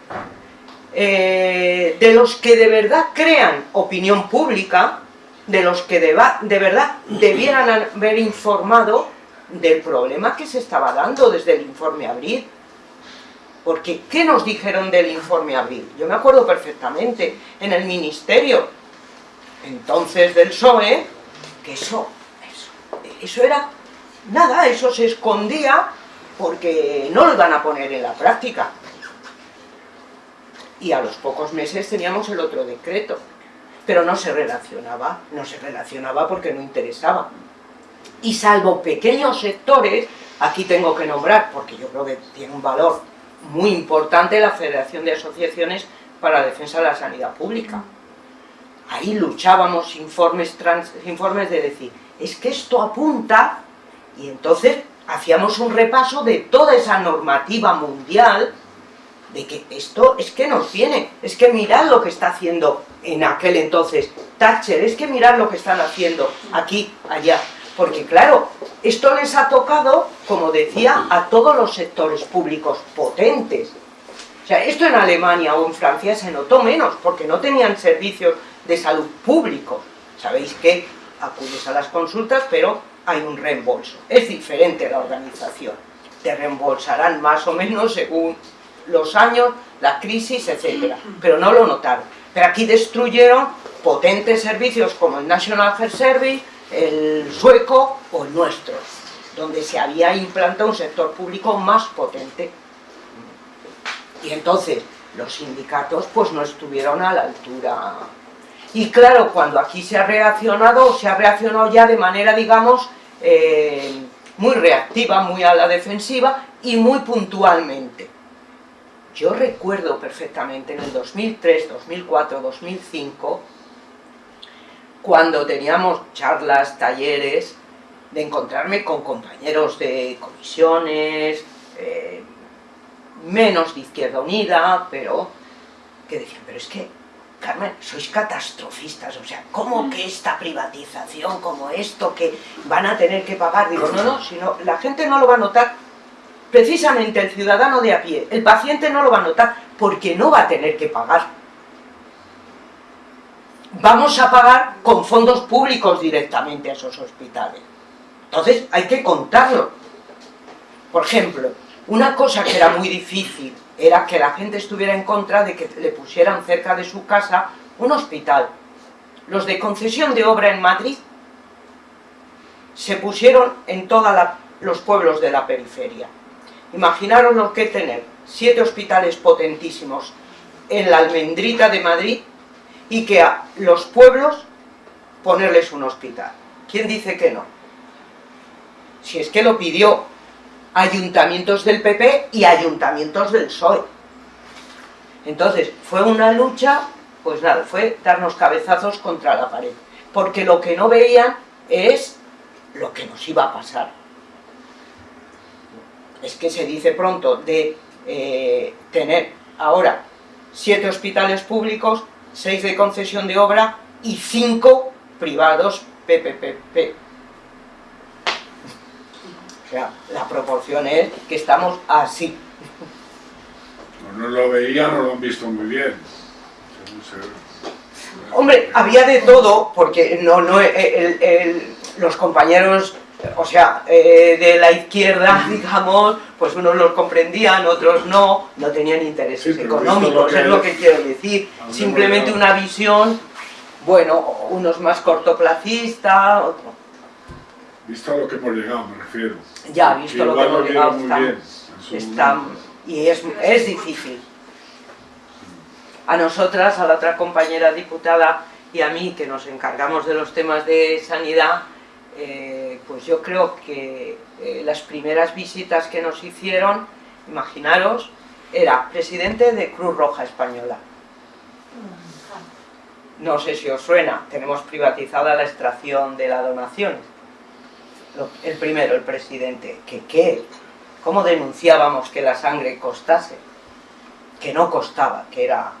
eh, de los que de verdad crean opinión pública, de los que de, de verdad debieran haber informado del problema que se estaba dando desde el informe Abril. Porque, ¿qué nos dijeron del informe Abril? Yo me acuerdo perfectamente, en el ministerio, entonces del PSOE, que eso, eso, eso era nada, eso se escondía porque no lo iban a poner en la práctica. Y a los pocos meses teníamos el otro decreto, pero no se relacionaba, no se relacionaba porque no interesaba. Y salvo pequeños sectores, aquí tengo que nombrar, porque yo creo que tiene un valor muy importante la Federación de Asociaciones para la Defensa de la Sanidad Pública. Ahí luchábamos informes, trans, informes de decir, es que esto apunta, y entonces hacíamos un repaso de toda esa normativa mundial, de que esto es que nos viene, es que mirad lo que está haciendo en aquel entonces Thatcher, es que mirad lo que están haciendo aquí, allá, porque claro, esto les ha tocado, como decía, a todos los sectores públicos potentes. O sea, esto en Alemania o en Francia se notó menos, porque no tenían servicios de salud públicos. Sabéis que acudes a las consultas, pero hay un reembolso. Es diferente la organización. Te reembolsarán más o menos según los años, la crisis, etc. Pero no lo notaron. Pero aquí destruyeron potentes servicios como el National Health Service, el sueco o el nuestro, donde se había implantado un sector público más potente. Y entonces los sindicatos pues no estuvieron a la altura. Y claro, cuando aquí se ha reaccionado, se ha reaccionado ya de manera, digamos, eh, muy reactiva, muy a la defensiva y muy puntualmente. Yo recuerdo perfectamente en el 2003, 2004, 2005, cuando teníamos charlas, talleres, de encontrarme con compañeros de comisiones, eh, menos de Izquierda Unida, pero que decían, pero es que, Carmen, sois catastrofistas, o sea, ¿cómo que esta privatización, como esto, que van a tener que pagar? Digo, no, no, sino la gente no lo va a notar, precisamente el ciudadano de a pie, el paciente no lo va a notar, porque no va a tener que pagar vamos a pagar con fondos públicos directamente a esos hospitales. Entonces hay que contarlo. Por ejemplo, una cosa que era muy difícil era que la gente estuviera en contra de que le pusieran cerca de su casa un hospital. Los de concesión de obra en Madrid se pusieron en toda la los pueblos de la periferia. Imaginaros lo que tener siete hospitales potentísimos en la almendrita de Madrid y que a los pueblos ponerles un hospital. ¿Quién dice que no? Si es que lo pidió ayuntamientos del PP y ayuntamientos del PSOE. Entonces, fue una lucha, pues nada, fue darnos cabezazos contra la pared. Porque lo que no veían es lo que nos iba a pasar. Es que se dice pronto de eh, tener ahora siete hospitales públicos, seis de concesión de obra y cinco privados PPP. O sea, la proporción es que estamos así. No, no lo veían, no lo han visto muy bien. Hombre, había de todo, porque no, no, el, el, los compañeros, o sea, eh, de la izquierda, digamos, pues unos los comprendían, otros no, no tenían intereses Sí, económicos, es lo que quiero decir. Simplemente una visión, bueno, unos más cortoplacista, otro- Visto a lo que hemos llegado, me refiero. ya visto lo que hemos llegado, está- bien y es, es difícil. A nosotras, a la otra compañera diputada y a mí, que nos encargamos de los temas de sanidad, eh, pues yo creo que eh, las primeras visitas que nos hicieron, imaginaros, era presidente de Cruz Roja Española. No sé si os suena, tenemos privatizada la extracción de la donación. Lo- El primero, el presidente, que qué, cómo denunciábamos que la sangre costase, que no costaba, que era...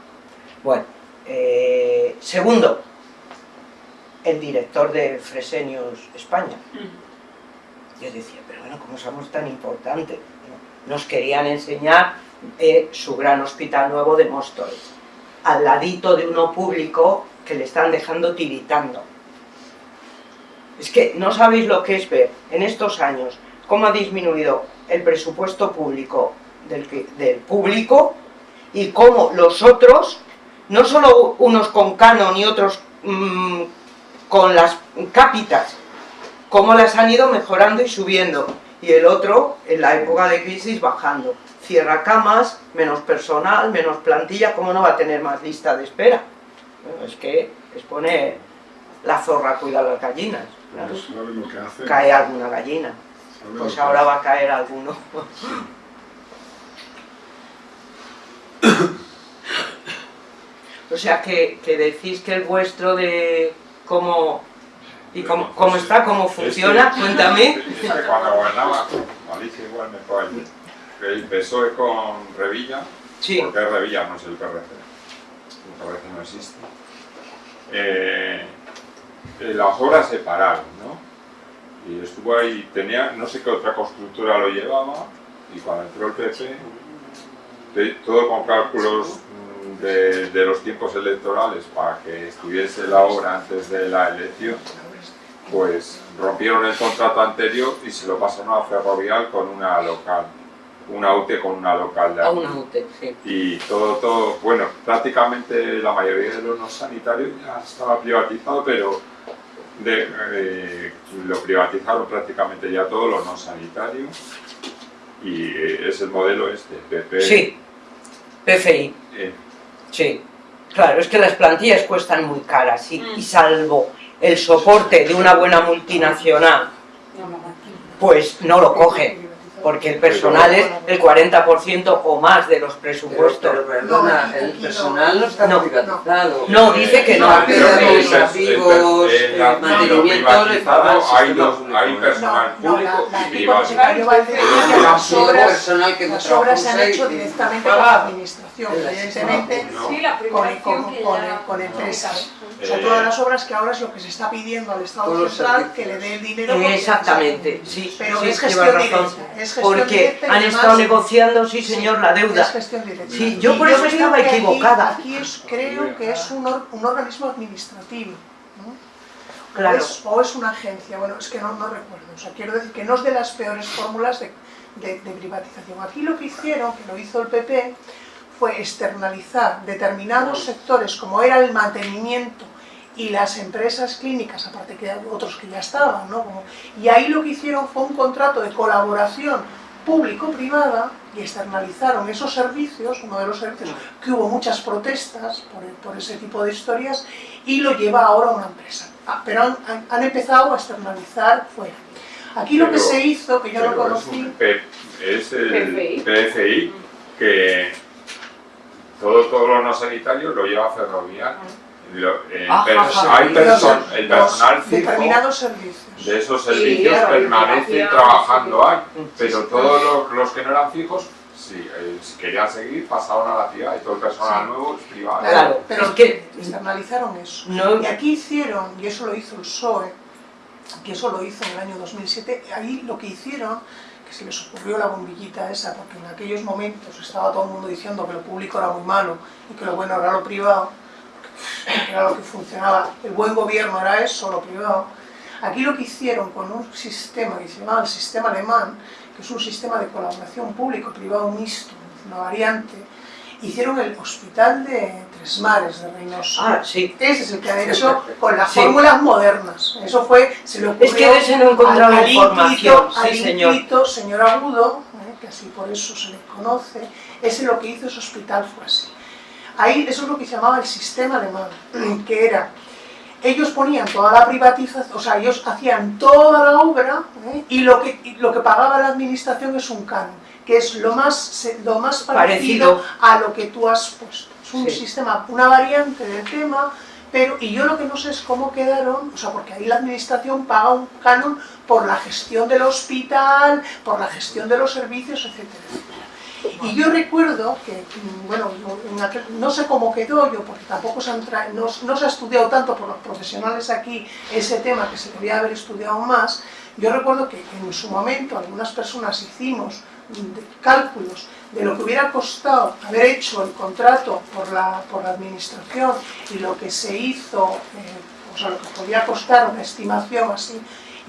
Bueno, eh, segundo, el director de Fresenius España. Yo decía, pero bueno, ¿cómo somos tan importantes? No, Nos querían enseñar eh, su gran hospital nuevo de Móstoles, al ladito de uno público que le están dejando tiritando. Es que no sabéis lo que es ver en estos años cómo ha disminuido el presupuesto público del, que- del público y cómo los otros, no solo unos con canon y otros mm, con las cápitas, cómo las han ido mejorando y subiendo, y el otro, en la época de crisis, bajando. Cierra camas, menos personal, menos plantilla, ¿cómo no va a tener más lista de espera? Bueno, es que es poner la zorra a cuidar las gallinas. claro. Pues. Cae alguna gallina, pues ahora va a caer alguno. O sea que, que decís que el vuestro de cómo y cómo, cómo está, cómo funciona, cuéntame. Es que cuando gobernaba, Alicia igual me puede ayudar. El PSOE con Revilla, Sí, porque Revilla, no es el PRC. El PRC no existe. Eh, eh, las obras se pararon, ¿no? Y estuvo ahí, tenía, no sé qué otra constructora lo llevaba, y cuando entró el PP, todo con cálculos de, de los tiempos electorales para que estuviese la obra antes de la elección, pues rompieron el contrato anterior y se lo pasaron a Ferrovial con una local, una UTE con una local de una UTE, sí. Y todo, todo, bueno, prácticamente la mayoría de los no sanitarios ya estaba privatizado, pero de- eh, lo privatizaron prácticamente ya todo lo no sanitario y es el modelo este, PP. Sí, PFI, eh, sí. Claro, es que las plantillas cuestan muy caras y, y salvo el soporte de una buena multinacional, pues no lo cogen, porque el personal es el 40% o más de los presupuestos. Pero perdona, el personal no está No. privatizado. No, dice que no. Administrativos, eh, el- mantenimiento hay, dos, público, hay personal No, no, público y privado. hipotecario va a decir que Pero las luego obras, personal que las obras se han hecho directamente con la administración, evidentemente No. Sí, la con, empresas. O sea, todas las obras que ahora es lo que se está pidiendo al Estado central que le dé el dinero. Exactamente, sí, Pero sí, es gestión razón. directa. Es Porque han estado negociando, sí señor, la Es deuda. gestión directa. Sí, yo Y por eso estaba aquí- equivocada. Aquí, es, creo que es un, or- un organismo administrativo. ¿no? Claro. O, es, o es una agencia, bueno, es que no, no recuerdo. O sea, quiero decir que no es de las peores fórmulas de, de- de privatización. Aquí lo que hicieron, que lo hizo el PP, fue externalizar determinados sectores, como era el mantenimiento y las empresas clínicas, aparte que otros que ya estaban, ¿no? Como- y ahí lo que hicieron fue un contrato de colaboración público-privada y externalizaron esos servicios, uno de los servicios que hubo muchas protestas por, por ese tipo de historias, y lo lleva ahora una empresa. Ah, pero han, han- han empezado a externalizar fuera. Aquí lo que se hizo, que yo no es, conocí, es el PFI. PFI que todo, todo lo no sanitario lo lleva Ferrovial. Lo- eh, pers- ajá. hay el los personal fijo determinados servicios. de esos servicios permanece trabajando ahí, pero sí. todos los, los que no eran fijos, sí, eh, si querían seguir, pasaban a la ciudad y todo el personal Sí. nuevo es privado. Claro, pero es que- externalizaron eso. No, Y aquí hicieron, y eso lo hizo el PSOE, que eso lo hizo en el año 2007, ahí lo que hicieron, que se les ocurrió la bombillita esa, porque en aquellos momentos estaba todo el mundo diciendo que lo público era muy malo y que lo bueno era lo privado, era lo que funcionaba, el buen gobierno era eso, lo privado. Aquí lo que hicieron con un sistema que se llamaba el sistema alemán, que es un sistema de colaboración público-privado mixto, una variante, hicieron el hospital de Tres Mares de Reynosa. ah, sí. Ese es el que ha hecho con las Sí. fórmulas modernas. Eso fue, se le ocurrió Es que ese no he encontrado al- al información, ínclito- sí, al señor. señor Agudo, eh, que así por eso se le conoce, ese lo que hizo ese hospital fue así. Ahí eso es lo que se llamaba el sistema alemán, que era, ellos ponían toda la privatización, o sea, ellos hacían toda la obra eh, y, lo que, y lo que pagaba la administración es un canon, que es lo más, lo más parecido, Parecido. a lo que tú has puesto. Es un Sí. sistema, una variante del tema, pero, y yo lo que no sé es cómo quedaron, o sea, porque ahí la administración paga un canon por la gestión del hospital, por la gestión de los servicios, etcétera, etcétera. Y yo recuerdo que, mm, bueno, no- sé cómo quedó yo, porque tampoco se, han no, no se ha estudiado tanto por los profesionales aquí ese tema que se debía haber estudiado más. Yo recuerdo que en su momento algunas personas hicimos mm, cálculos de lo que hubiera costado haber hecho el contrato por la, por la administración y lo que se hizo, eh, o sea, lo que podía costar una estimación así,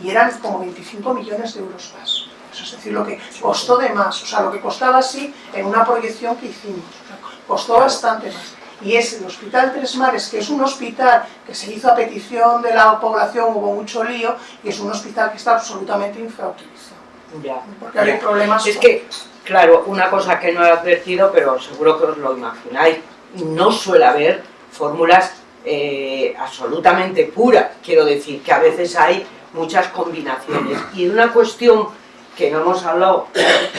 y eran como 25 millones de euros más. Eso es decir, lo que costó de más, o sea, lo que costaba así en una proyección que hicimos. O sea, costó bastante más. Y es el Hospital Tres Mares, que es un hospital que se hizo a petición de la población, hubo mucho lío, y es un hospital que está absolutamente infrautilizado. Ya. Porque hay problemas. Es que, claro, una cosa que no he advertido, pero seguro que os lo imagináis, no suele haber fórmulas eh, absolutamente puras. Quiero decir que a veces hay muchas combinaciones. Y una cuestión que no hemos hablado,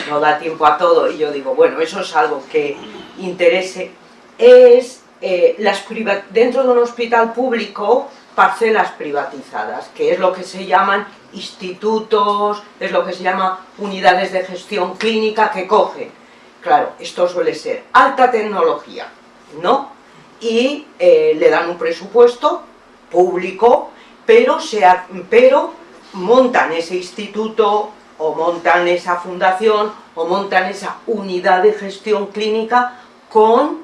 no da tiempo a todo, y yo digo, bueno, eso es algo que interese, es eh, las dentro de un hospital público parcelas privatizadas, que es lo que se llaman institutos, es lo que se llama unidades de gestión clínica que cogen. Claro, esto suele ser alta tecnología, ¿no? Y eh, le dan un presupuesto público, pero, se pero montan ese instituto o montan esa fundación o montan esa unidad de gestión clínica con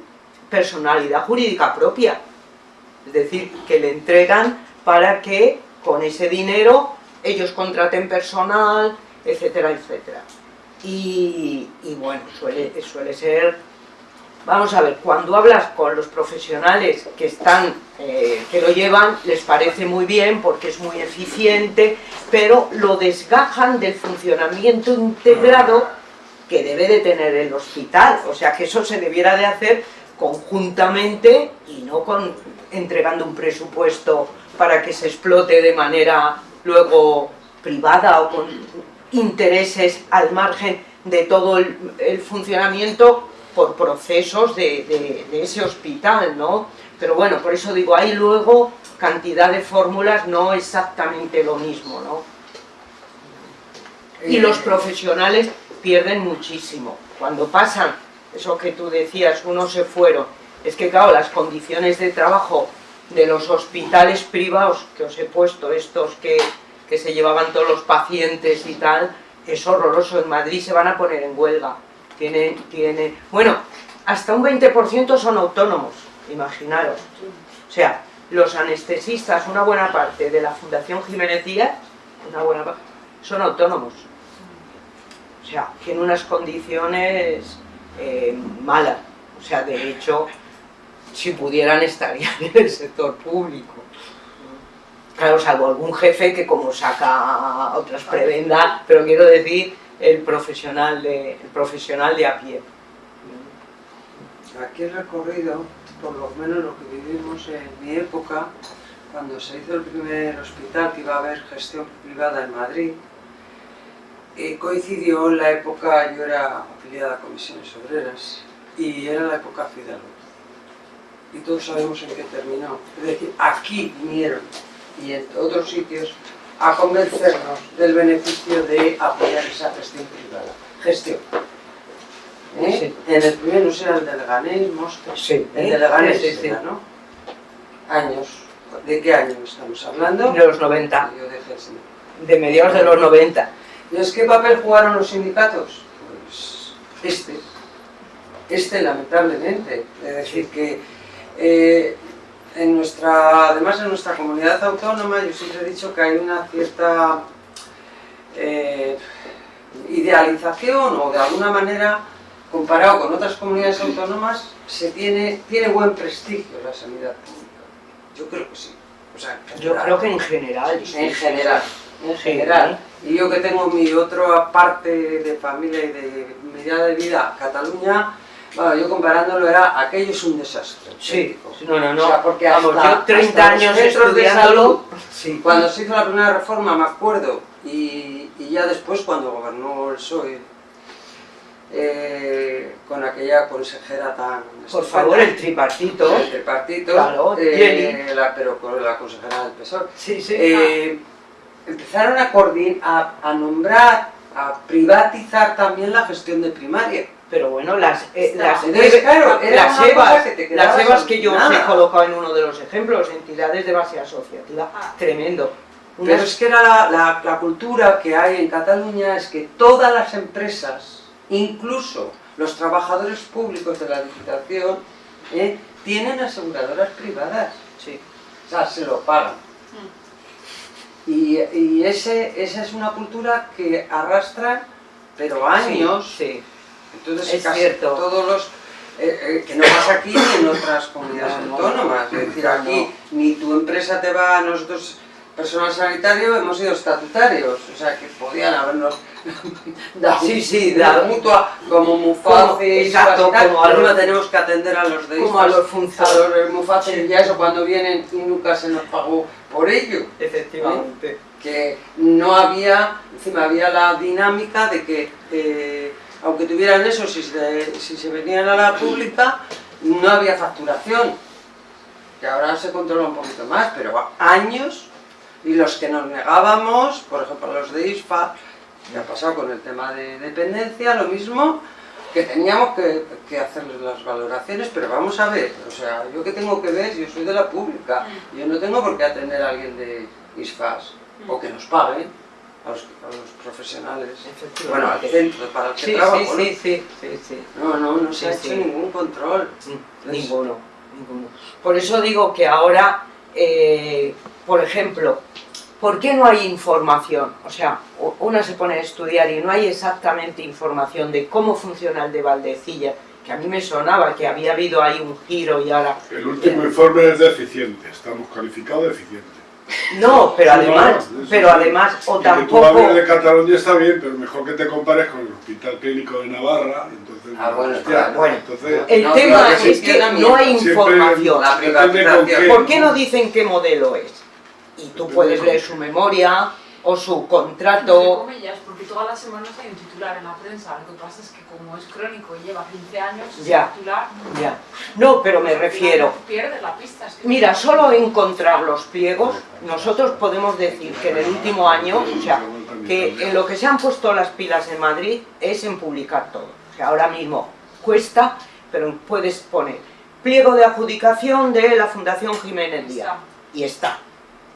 personalidad jurídica propia. Es decir, que le entregan para que con ese dinero ellos contraten personal, etcétera, etcétera. Y, y bueno, suele, suele ser... Vamos a ver, cuando hablas con los profesionales que están, eh, que lo llevan, les parece muy bien porque es muy eficiente, pero lo desgajan del funcionamiento integrado que debe de tener el hospital. O sea que eso se debiera de hacer conjuntamente y no con entregando un presupuesto para que se explote de manera luego privada o con intereses al margen de todo el, el funcionamiento por procesos de, de- de ese hospital, ¿no? Pero bueno, por eso digo, hay luego cantidad de fórmulas, no exactamente lo mismo, ¿no? Y los profesionales pierden muchísimo. Cuando pasan, eso que tú decías, unos se fueron, es que claro, las condiciones de trabajo de los hospitales privados que os he puesto, estos que, que se llevaban todos los pacientes y tal, es horroroso. En Madrid se van a poner en huelga. Tiene, tiene, bueno, hasta un 20% son autónomos, imaginaros. O sea, los anestesistas, una buena parte de la Fundación Jiménez Díaz, una buena parte, son autónomos. O sea, que en unas condiciones eh, malas. O sea, de hecho, si pudieran estarían en el sector público. Claro, salvo algún jefe que como saca otras prebendas, pero quiero decir el profesional de, el profesional de a pie. Aquí he recorrido, por lo menos lo que vivimos en mi época, cuando se hizo el primer hospital que iba a haber gestión privada en Madrid, eh, coincidió en la época, yo era afiliada a comisiones obreras, y era la época Fidalgo. Y todos sabemos en qué terminó. Es decir, aquí vinieron, y en otros sitios, a convencernos del beneficio de apoyar esa gestión privada. Gestión. ¿Eh? Sí. En el primero no era el de Leganés, Mostres. Sí, El de Leganés sí, sí. ¿no? Años. ¿De qué año estamos hablando? De los 90, Yo dejé el cine. de mediados de los 90. ¿Y es qué papel jugaron los sindicatos? Pues este. Este, lamentablemente. Es decir, que eh, en nuestra, además en nuestra comunidad autónoma, yo siempre he dicho que hay una cierta eh, idealización o de alguna manera, comparado con otras comunidades autónomas, se tiene, tiene buen prestigio la sanidad pública. Yo creo que sí. O sea, en Yo creo que en general. En general, en general. Y yo que tengo mi otra parte de familia y de medida de vida, Cataluña, bueno, yo comparándolo era, aquello es un desastre. Sí, no, no, no. O sea, porque Vamos, hasta- yo 30 hasta los años estudiándolo. salud, Sí. Cuando se hizo la primera reforma, me acuerdo, y, y ya después cuando gobernó el PSOE, eh, con aquella consejera tan... Por favor, el tripartito. el tripartito, Claro, eh, la, pero con la consejera del PSOE. Sí, sí. Eh, empezaron a, a, a nombrar, a privatizar también la gestión de primaria. Pero bueno, las, eh, las, Entonces, claro, las EVAs, que las EVAs que yo os he colocado en uno de los ejemplos, entidades de base asociativa, Ah. tremendo. Pero Unas- es que era la, la- la cultura que hay en Cataluña es que todas las empresas, incluso los trabajadores públicos de la Diputación, eh, tienen aseguradoras privadas. sí. O sea, se lo pagan. Y, y ese, esa es una cultura que arrastra, pero años, Sí, Entonces, Es casi cierto. todos los. eh, eh, que no pasa aquí ni en otras comunidades No, no. autónomas. Es decir, No, aquí ni tu empresa te va, nosotros, personal sanitario, hemos sido estatutarios. O sea, que podían habernos dado Sí, sí, dado. mutua como Mufaces, exacto, tal, como a no tenemos que atender a los de como a los a funcionarios. Mufaces y ya eso cuando vienen y nunca se nos pagó por ello efectivamente. que no había, encima había la dinámica de que eh, aunque tuvieran eso, si se, venían a la pública, no había facturación, que ahora se controla un poquito más, pero años, y los que nos negábamos, por ejemplo los de ISFA, que ha pasado con el tema de dependencia, lo mismo, que teníamos que, que hacerles las valoraciones, pero vamos a ver, o sea, yo que tengo que ver, yo soy de la pública, yo no tengo por qué atender a alguien de ISFAS, o que nos paguen a los, a los profesionales, bueno, al centro para el que Sí, trabajo, sí, ¿no? sí, sí, sí, sí. No, no, no se ha hecho sí. ningún control. Ninguno, ninguno. Por eso digo que ahora, eh, por ejemplo, ¿por qué no hay información? O sea, una se pone a estudiar y no hay exactamente información de cómo funciona el de Valdecilla, que a mí me sonaba que había habido ahí un giro y ahora... El último informe es deficiente, estamos calificados de eficiente. No, pero además, no, no, pero además, o Y que tú tampoco... de Cataluña está bien, pero mejor que te compares con el Hospital Clínico de Navarra. Entonces, Ah, bueno, hostia. Bueno. entonces, El No, tema es que no hay información. La. ¿Por qué no dicen qué modelo es? Y tú puedes leer su memoria o su Entre contrato. comillas, porque todas las semanas hay un titular en la prensa. Lo que pasa es que como es crónico y lleva 15 años, Ya. titular... Ya. No, pero me refiero. Pierde la pista. es que- Mira, solo encontrar los pliegos, nosotros podemos decir que en el último año, o sea, que en lo que se han puesto las pilas en Madrid es en publicar todo. O sea, ahora mismo cuesta, pero puedes poner pliego de adjudicación de la Fundación Jiménez Díaz. Y está,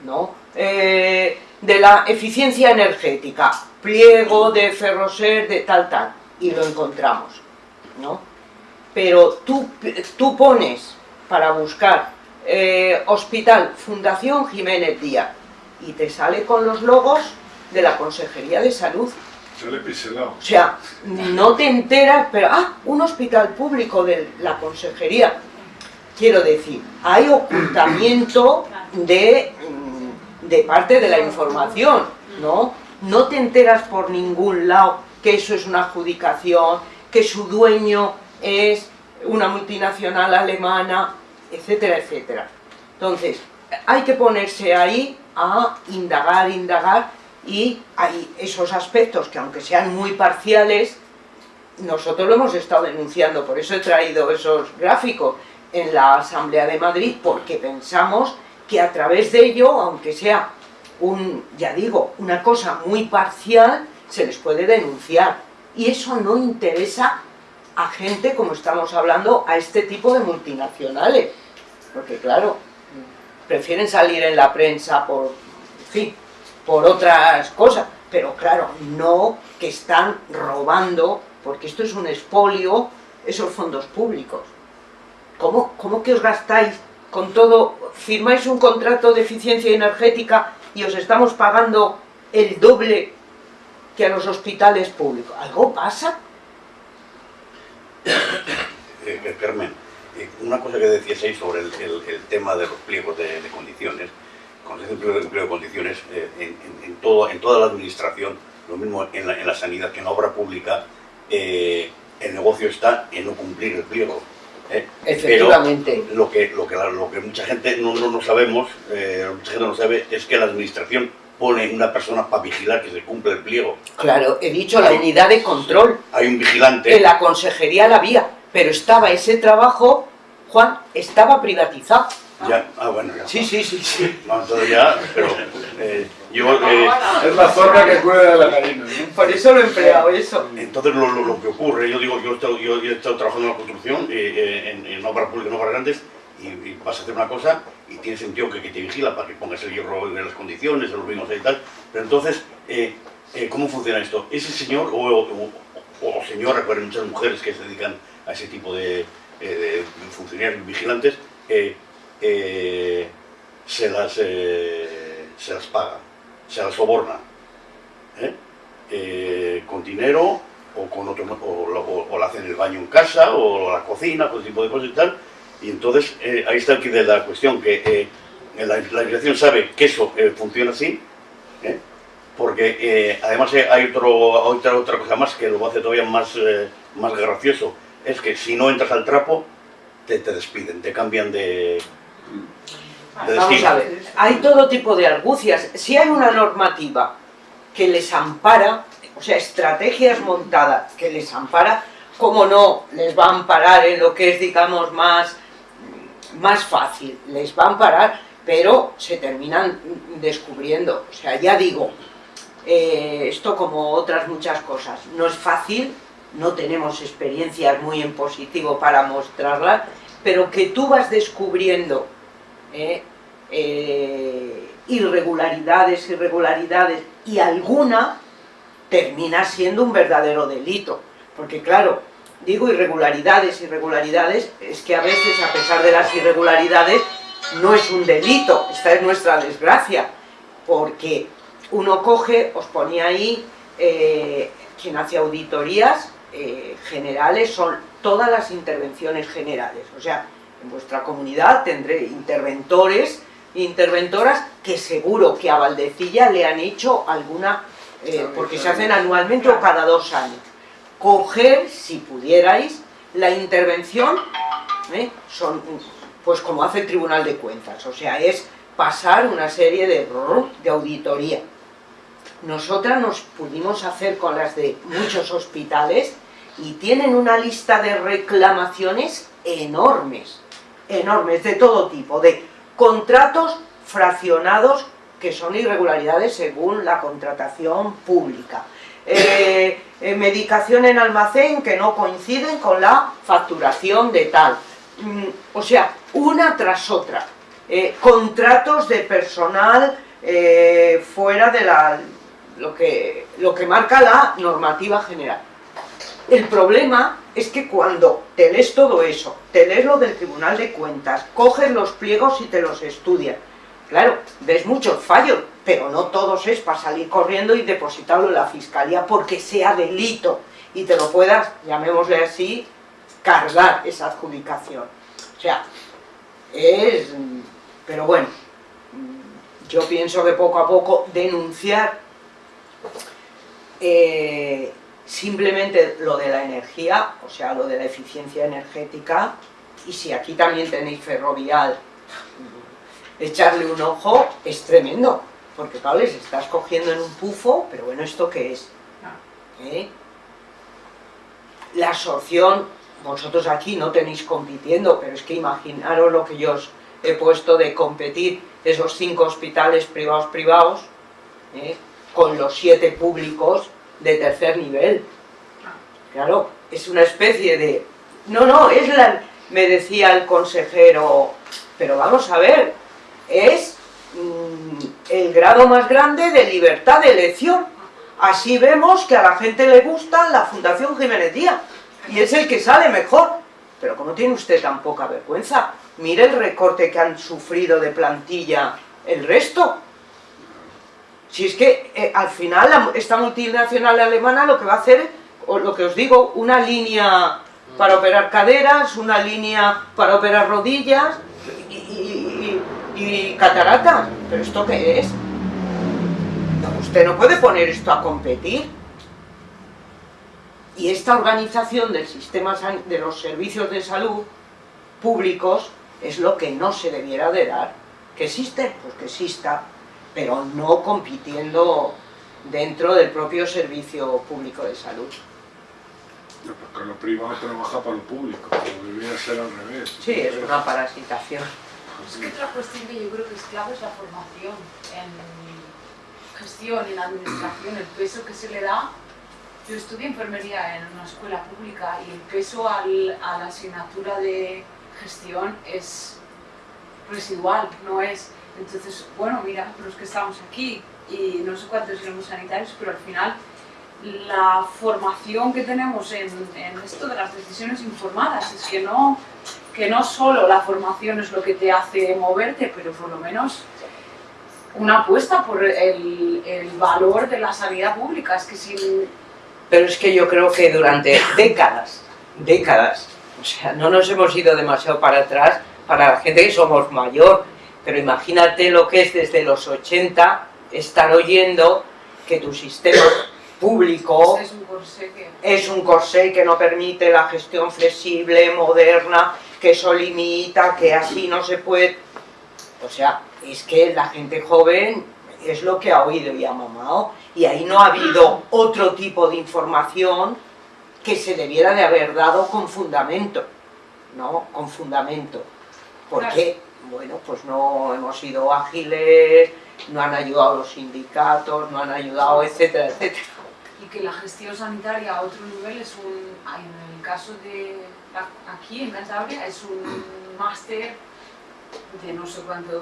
¿no? Eh, de la eficiencia energética, pliego de Ferroser, de tal, tal, y lo encontramos, ¿no? Pero tú, tú pones para buscar eh, Hospital Fundación Jiménez Díaz y te sale con los logos de la Consejería de Salud. sale piselado. O sea, no te enteras, pero, ah, un hospital público de la consejería. Quiero decir, hay ocultamiento de, de parte de la información, ¿no? No te enteras por ningún lado que eso es una adjudicación, que su dueño es una multinacional alemana, etcétera, etcétera. Entonces, hay que ponerse ahí a indagar, indagar, y hay esos aspectos que aunque sean muy parciales, nosotros lo hemos estado denunciando, por eso he traído esos gráficos en la Asamblea de Madrid, porque pensamos que a través de ello, aunque sea un, ya digo, una cosa muy parcial, se les puede denunciar. Y eso no interesa a gente, como estamos hablando, a este tipo de multinacionales. Porque claro, prefieren salir en la prensa por, fin, por otras cosas, pero claro, no que están robando, porque esto es un expolio, esos fondos públicos. ¿Cómo, cómo que os gastáis con todo, firmáis un contrato de eficiencia energética y os estamos pagando el doble que a los hospitales públicos? ¿Algo pasa? Eh, Carmen, eh, una cosa que decías ahí sobre el, tema de los pliegos de, condiciones, cuando se pliego de, pliego de condiciones, eh, en, en toda la administración, lo mismo en la, en la sanidad que en la obra pública, eh, el negocio está en no cumplir el pliego. ¿Eh? Efectivamente. Pero lo que, lo que, lo que mucha gente no, no, no sabemos, eh, mucha gente no sabe, es que la administración pone una persona para vigilar que se cumple el pliego. Claro, he dicho la unidad de control. Hay un vigilante. En la consejería la había, pero estaba ese trabajo, Juan, estaba privatizado. Ya, ah, bueno, ya. Sí, sí, sí, sí. No, entonces ya, pero eh, yo, eh, Es la zorra que cuida de la gallina, ¿no? Por eso lo he empleado eso. entonces lo, lo- lo que ocurre, yo digo, yo he estado, yo, yo he estado trabajando en la construcción, eh, eh, en, en obras públicas, en obras grandes, y, y vas a hacer una cosa y tienes un tío que, que te vigila para que pongas el hierro en las condiciones, los vinos y tal, pero entonces, eh, eh, ¿cómo funciona esto? Ese señor o, o, o- o señora, porque hay muchas mujeres que se dedican a ese tipo de, eh, de funcionarios vigilantes, eh, eh, se, las, eh, se las paga, se las soborna. ¿eh? Eh, con dinero o con otro o, o, o la hacen el baño en casa o la cocina, todo tipo de cosas y tal. Y entonces eh, ahí está quid de la cuestión, que eh, la, la dirección sabe que eso funciona así, porque además hay otro, otra, otra cosa más que lo hace todavía más, más gracioso, es que si no entras al trapo, te, te despiden, te cambian de Vamos a ver, hay todo tipo de argucias. Si hay una normativa que les ampara, o sea, estrategias montadas que les ampara, ¿cómo no les va a amparar en lo que es, digamos, más, más fácil? Les va a amparar, pero se terminan descubriendo. O sea, ya digo, eh, esto como otras muchas cosas, no es fácil, no tenemos experiencias muy en positivo para mostrarlas, pero que tú vas descubriendo eh, eh, irregularidades, irregularidades, y alguna termina siendo un verdadero delito. Porque claro, digo irregularidades, irregularidades, es que a veces a pesar de las irregularidades no es un delito, esta es nuestra desgracia, porque uno coge, os ponía ahí, eh, quien hace auditorías generales son todas las intervenciones generales, o sea, en vuestra comunidad tendré interventores e interventoras que seguro que a Valdecilla le han hecho alguna, eh, porque se hacen anualmente o cada dos años. Coger, si pudierais, la intervención, ¿eh? son pues como hace el Tribunal de Cuentas, o sea, es pasar una serie de, de auditoría. Nosotras nos pudimos hacer con las de muchos hospitales y tienen una lista de reclamaciones enormes, enormes, de todo tipo, de contratos fraccionados que son irregularidades según la contratación pública. Eh, eh, medicación en almacén que no coinciden con la facturación de tal. Mm, o sea, una tras otra. Eh, contratos de personal fuera de la, lo, que, lo que marca la normativa general. El problema es que cuando te lees todo eso, te lees lo del Tribunal de Cuentas, coges los pliegos y te los estudias, claro, ves muchos fallos, pero no todos es para salir corriendo y depositarlo en la Fiscalía porque sea delito y te lo puedas, llamémosle así, cargar esa adjudicación. O sea, es... pero bueno, yo pienso que poco a poco denunciar eh, simplemente lo de la energía, o sea, lo de la eficiencia energética, y si aquí también tenéis ferrovial, echarle un ojo es tremendo, porque claro, les estás cogiendo en un pufo, pero bueno, ¿esto qué es? ¿Eh? La absorción, vosotros aquí no tenéis compitiendo, pero es que imaginaros lo que yo os he puesto de competir esos cinco hospitales privados privados ¿eh? con los siete públicos de tercer nivel. Claro, es una especie de... No, no, es la... Me decía el consejero, pero vamos a ver, es mm, el grado más grande de libertad de elección. Así vemos que a la gente le gusta la Fundación Jiménez Díaz y es el que sale mejor. Pero como tiene usted tan poca vergüenza, mire el recorte que han sufrido de plantilla el resto. Si es que eh, al final esta multinacional alemana lo que va a hacer, o lo que os digo, una línea para operar caderas, una línea para operar rodillas y, cataratas. ¿Pero esto qué es? No, Usted no puede poner esto a competir. Y esta organización del sistema de los servicios de salud públicos es lo que no se debiera de dar. ¿Que existe? Pues que exista, pero no compitiendo dentro del propio servicio público de salud. No, Porque lo privado trabaja para lo público, debería ser al revés. Sí, es una parasitación. Es que otra cuestión que yo creo que es clave es la formación en gestión, en administración, el peso que se le da. Yo estudié enfermería en una escuela pública y el peso al- a la asignatura de gestión es residual, no es. Entonces, bueno, mira, los que estamos aquí y no sé cuántos éramos sanitarios, pero al final la formación que tenemos en, en esto de las decisiones informadas es que no, que no solo la formación es lo que te hace moverte, pero por lo menos una apuesta por el, el valor de la sanidad pública. Es que sin, Pero es que yo creo que durante décadas, décadas, o sea, no nos hemos ido demasiado para atrás para la gente que somos mayor, pero imagínate lo que es desde los 80 estar oyendo que tu sistema público es un corsé que... es un corsé que no permite la gestión flexible, moderna, que eso limita, que así no se puede... O sea, es que la gente joven es lo que ha oído y ha mamado, y ahí no ha habido otro tipo de información que se debiera de haber dado con fundamento, ¿no? Con fundamento. Porque, bueno, pues no hemos sido ágiles, no han ayudado los sindicatos, no han ayudado, etcétera, etcétera. y que la gestión sanitaria a otro nivel es un, en el caso de aquí en Cantabria, es un máster de no sé cuánto,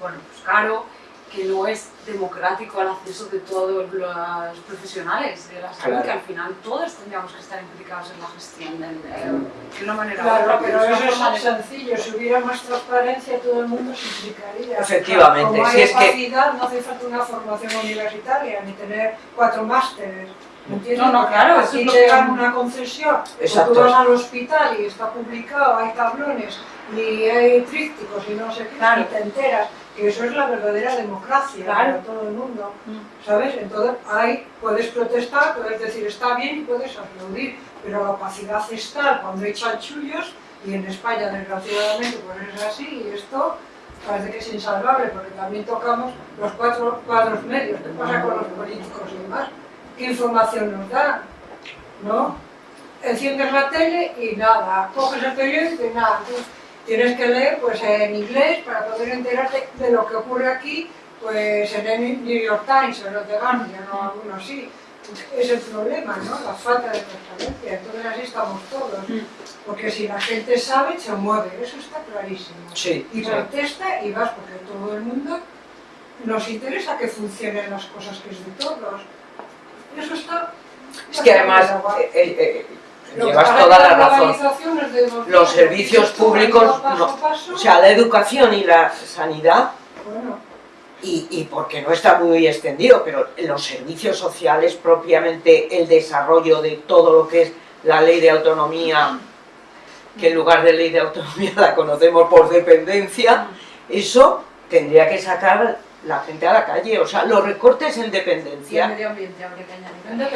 bueno, pues caro, que no es democrático al acceso de todos los profesionales de la salud, Claro. que al final todos tendríamos que estar implicados en la gestión de, de- de una manera Claro, otra, pero eso es sencillo, si hubiera más transparencia todo el mundo se implicaría. Efectivamente, Como si hay es que- opacidad, no hace falta una formación universitaria, ni tener cuatro másteres. ¿me entiendes? No, no, claro, aquí es te dan una concesión, o Exacto. tú vas al hospital y está publicado, hay tablones, y hay trípticos y no sé qué, Claro. y te enteras que eso es la verdadera democracia Claro. para todo el mundo. Mm. ¿Sabes? Entonces ahí puedes protestar, puedes decir está bien y puedes aplaudir, pero la opacidad es tal cuando hay chanchullos y en España desgraciadamente pues es así y esto parece que es insalvable porque también tocamos los cuatro cuadros medios, ¿qué pasa con los políticos y demás? ¿Qué información nos dan? ¿No? Enciendes la tele y nada, coges el periódico y nada, tienes que leer pues en inglés para poder enterarte de lo que ocurre aquí pues en el New York Times o en el The Guardian o alguno así. Es el problema, ¿no? La falta de transparencia. Entonces así estamos todos. Porque si la gente sabe, se mueve. Eso está clarísimo. Sí, Y sí. protesta y vas porque todo el mundo nos interesa que funcionen las cosas que es de todos. Eso está... Es que además, eh, eh, llevas toda la razón. Los servicios públicos, paso no. O sea, la educación y la sanidad, bueno, y, y porque no está muy extendido, pero los servicios sociales, propiamente el desarrollo de todo lo que es la ley de autonomía, que en lugar de ley de autonomía la conocemos por dependencia, eso tendría que sacar la gente a la calle. O sea, los recortes en Y el dependencia. medio ambiente habría que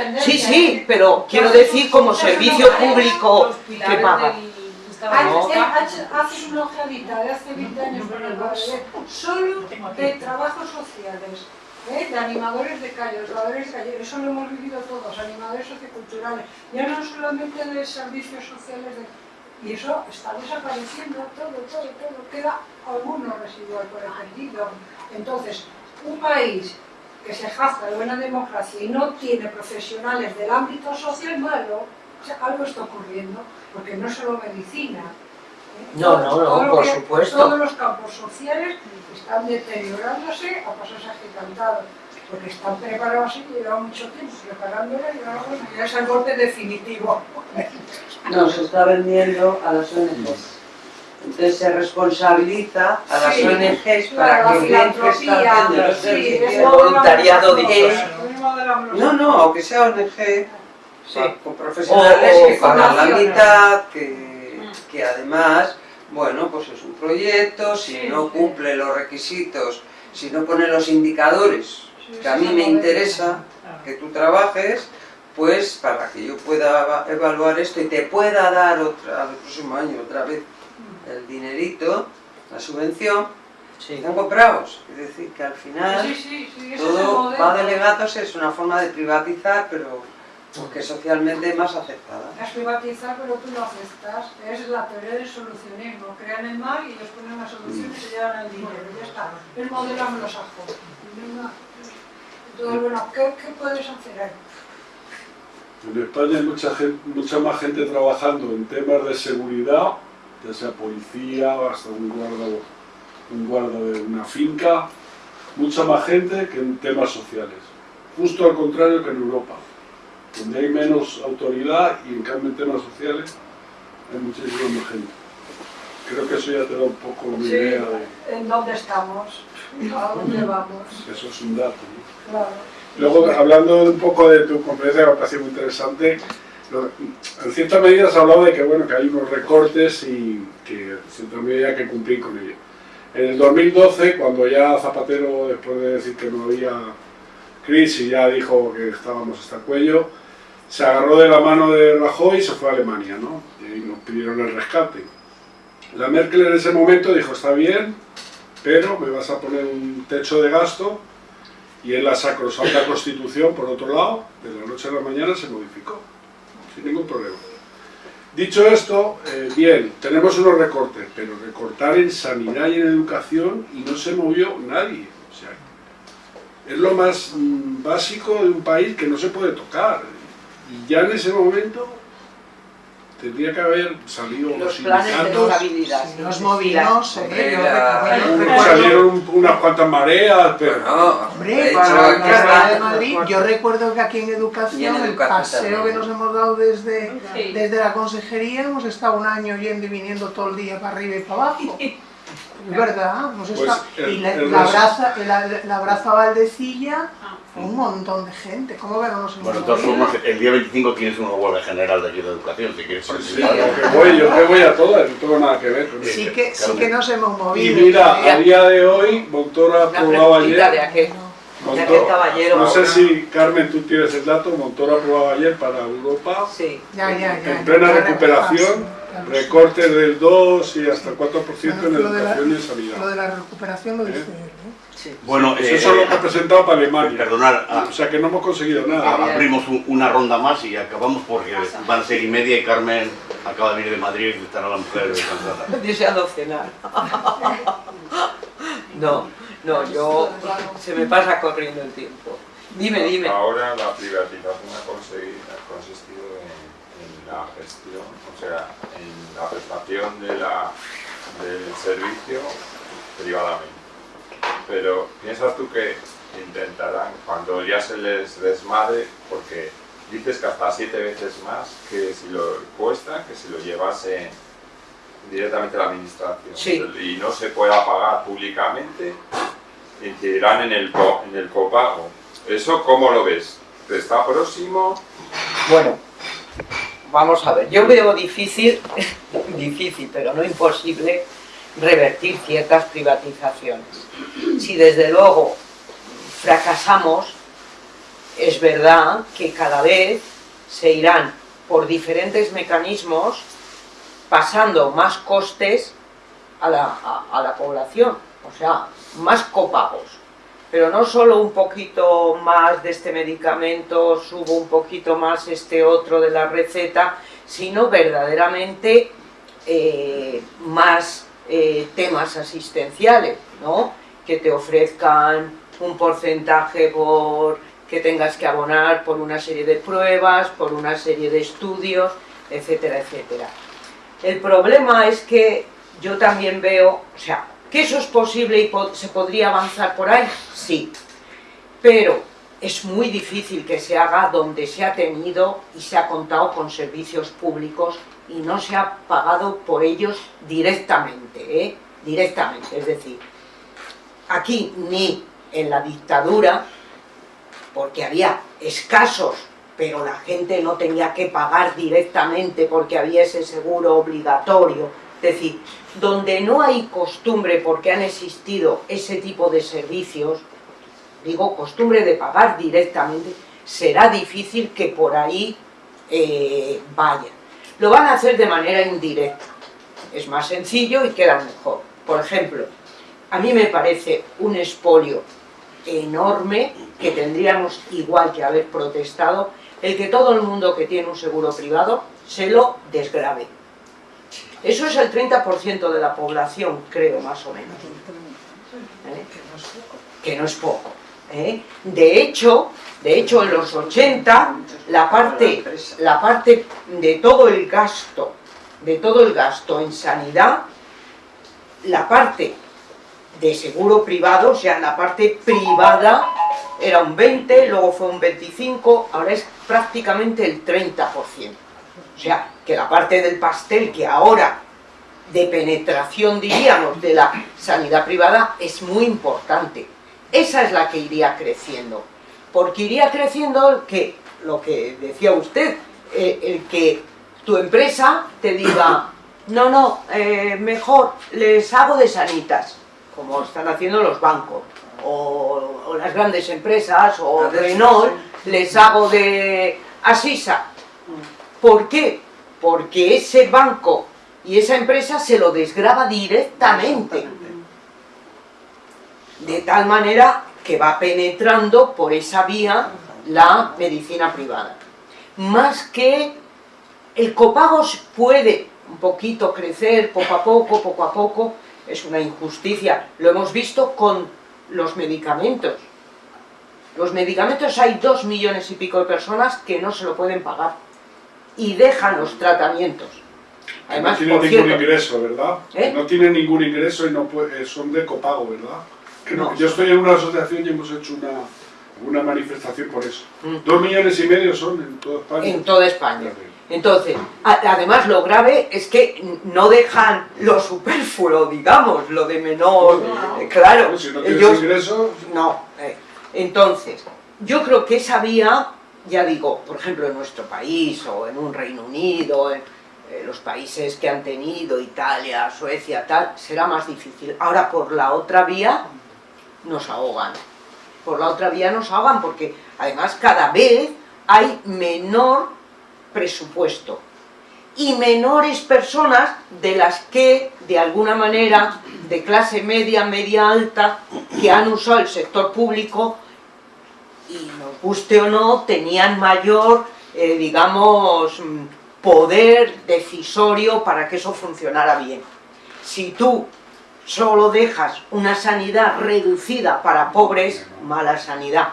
añadir. Sí, sí, pero quiero decir como servicio público que paga. Hace, No. hace- haces una ojeadita de hace 20 años por el solo de trabajos sociales, ¿eh? de animadores de calle, jugadores de calle, eso lo hemos vivido todos, animadores socioculturales, ya no solamente de servicios sociales, de- y eso está desapareciendo todo, todo, todo, queda alguno residual por el perdido. Entonces, un país que se jacta de buena democracia y no tiene profesionales del ámbito social malo, o sea, algo está ocurriendo, porque no solo medicina. ¿eh? No, no, no, Todo lo por que- supuesto. Todos los campos sociales están deteriorándose a pasos agigantados, porque están preparados y llevan mucho tiempo preparándolo y ahora ya es el golpe definitivo. No, se está vendiendo a las ONGs. Entonces se responsabiliza a las Sí, ONGs para que está filantropía, haciendo los sí, servicios. lo voluntariado de de No, no, aunque sea ONG, Sí. con profesionales O- o que pagan la mitad, que, que además, bueno, pues es un proyecto, si Sí, no sí. cumple los requisitos, si no pone los indicadores que a mí me interesa que tú trabajes, pues para que yo pueda eva- evaluar esto y te pueda dar otra, el próximo año otra vez el dinerito, la subvención, Sí. están comprados. Es decir, que al final Sí, sí, sí, ese es el todo va de legados, es una forma de privatizar, pero que socialmente más aceptada. Es privatizar, pero tú lo aceptas. Es la teoría del solucionismo. Crean el mal y ellos ponen la solución y se llevan el dinero. Ya está. El modelo anglosajón. Venga. Entonces, bueno, ¿qué, qué puedes hacer ahí? En España hay mucha, gente, mucha más gente trabajando en temas de seguridad, ya sea policía, hasta un guarda, un guarda de una finca, mucha más gente que en temas sociales. Justo al contrario que en Europa, donde hay menos autoridad y en cambio en temas sociales hay muchísima más gente. Creo que eso ya te da un poco una Sí. idea de ¿En dónde estamos? ¿A dónde vamos? eso es un dato. ¿no? Claro. Luego, hablando un poco de tu conferencia, me pareció muy interesante, en cierta medida has hablado de que, bueno, que hay unos recortes y que en cierta medida hay que cumplir con ellos. En el 2012, cuando ya Zapatero, después de decir que no había crisis, ya dijo que estábamos hasta el cuello, se agarró de la mano de Rajoy y se fue a Alemania, ¿no? Y nos pidieron el rescate. La Merkel en ese momento dijo, está bien, pero me vas a poner un techo de gasto y en la sacrosanta constitución, por otro lado, de la noche a la mañana se modificó, sin ningún problema. Dicho esto, eh, bien, tenemos unos recortes, pero recortar en sanidad y en educación y no se movió nadie. O sea, es lo más mm, básico de un país que no se puede tocar. Y ya en ese momento tendría que haber salido los, Los planes de sindicatos, no nos movimos, eh, Hombre, yo recuerdo- salieron un- unas cuantas mareas, pero... Hombre, para la está- de Madrid, yo recuerdo que aquí en educación, en el paseo también. que nos hemos dado desde, Sí. desde la consejería, hemos estado un año yendo y viniendo todo el día para arriba y para abajo. Es verdad, hemos Pues estado- el- y la, el la braza, la, la braza Valdecilla, un montón de gente. ¿Cómo que no nos hemos Bueno, de todas movido? formas, el día 25 tienes una huelga general de aquí de educación, si quieres Sí, participar. yo voy, yo que voy a todas, no tengo nada que ver. Sí que, sí que nos hemos Y movido. mira, Ya. a día de hoy, preguntita de ayer, caballero. no sé si Carmen tú tienes el dato, Montoro ha aprobado ayer para Europa, Sí. Ya, ya, ya. en plena ya, recuperación. Recortes del 2 y hasta el 4% en Lo de la- educación y en Lo sanidad. de la recuperación lo dice ¿Eh? él. ¿eh? sí. Bueno, Eso eh, es lo que ha presentado para Alemania. perdonar, ah, O sea que no hemos conseguido nada. ah, abrimos un- una ronda más y acabamos porque van a ser y media y Carmen acaba de venir de Madrid y estará la mujer descansada. Deseando cenar. No, no, yo se me pasa corriendo el tiempo. Dime, dime. Ahora la privatización ha, conseguido- ha consistido en, en la gestión, o sea, en la prestación de la, del servicio privadamente. Pero piensas tú que intentarán, cuando ya se les desmadre, porque dices que hasta siete veces más que si lo cuesta, que si lo llevase directamente a la administración Sí. y no se pueda pagar públicamente, incidirán en el, co- en el copago. ¿Eso cómo lo ves? ¿Está próximo? Bueno, vamos a ver. Yo veo difícil, difícil, pero no imposible, revertir ciertas privatizaciones. Si desde luego fracasamos, es verdad que cada vez se irán por diferentes mecanismos pasando más costes a la, a- la población, o sea, más copagos. Pero no solo un poquito más de este medicamento, subo un poquito más este otro de la receta, sino verdaderamente eh, más eh, temas asistenciales, ¿no? Que te ofrezcan un porcentaje por que tengas que abonar por una serie de pruebas, por una serie de estudios, etcétera, etcétera. El problema es que yo también veo, o sea, que eso es posible y se podría avanzar por ahí, sí, pero es muy difícil que se haga donde se ha tenido y se ha contado con servicios públicos y no se ha pagado por ellos directamente, ¿eh? directamente, es decir, aquí ni en la dictadura, porque había escasos, pero la gente no tenía que pagar directamente porque había ese seguro obligatorio, es decir, donde no hay costumbre porque han existido ese tipo de servicios, digo costumbre de pagar directamente, será difícil que por ahí eh, vayan. Lo van a hacer de manera indirecta, es más sencillo y queda mejor. Por ejemplo, a mí me parece un expolio enorme que tendríamos igual que haber protestado el que todo el mundo que tiene un seguro privado se lo desgrabe. Eso es el 30% de la población, creo, más o menos. ¿Eh? Que no es poco. ¿eh? De hecho, de hecho, en los 80, la parte, la parte de todo el gasto, de todo el gasto en sanidad, la parte de seguro privado, o sea, la parte privada era un 20, luego fue un 25, ahora es prácticamente el 30%. O sea, que la parte del pastel que ahora de penetración, diríamos, de la sanidad privada es muy importante. Esa es la que iría creciendo. Porque iría creciendo que, lo que decía usted, eh, el que tu empresa te diga, no, no, eh, mejor les hago de sanitas, como están haciendo los bancos, o, o las grandes empresas, o Renault, les hago de Asisa. ¿Por qué? Porque ese banco y esa empresa se lo desgraba directamente. De tal manera que va penetrando por esa vía la medicina privada. Más que el copago puede un poquito crecer poco a poco, poco a poco, es una injusticia. Lo hemos visto con los medicamentos. Los medicamentos hay dos millones y pico de personas que no se lo pueden pagar y dejan los tratamientos. Además, no tienen ningún cierto, ingreso, ¿verdad? ¿Eh? No tienen ningún ingreso y no puede- son de copago, ¿verdad? No. Yo estoy en una asociación y hemos hecho una, una manifestación por eso. Mm. Dos millones y medio son en toda España. en toda España. Entonces, además lo grave es que no dejan lo superfluo, digamos, lo de menor, eh, claro, Bueno, si no tienes ellos ingresos, no. eh, Entonces, yo creo que esa vía, ya digo, por ejemplo en nuestro país o en un Reino Unido, en eh, los países que han tenido, Italia, Suecia, tal, será más difícil. Ahora por la otra vía nos ahogan. Por la otra vía nos ahogan porque además cada vez hay menor presupuesto y menores personas de las que de alguna manera de clase media, media alta que han usado el sector público y nos guste o no tenían mayor eh, digamos mm, poder decisorio para que eso funcionara bien si tú solo dejas una sanidad reducida para pobres mala sanidad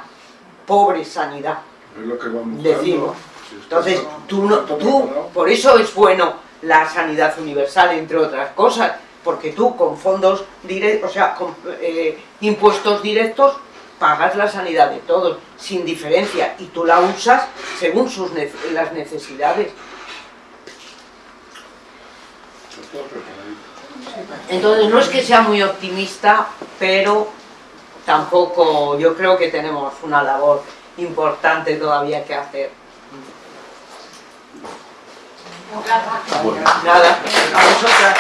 pobre sanidad es lo que vamos Decimos. Si entonces, tú, no, tú, por eso es bueno la sanidad universal, entre otras cosas, porque tú con fondos directos, o sea, con eh, impuestos directos, pagas la sanidad de todos, sin diferencia, y tú la usas según sus las necesidades. Entonces, no es que sea muy optimista, pero tampoco, yo creo que tenemos una labor importante todavía que hacer. Nada, a vosotras.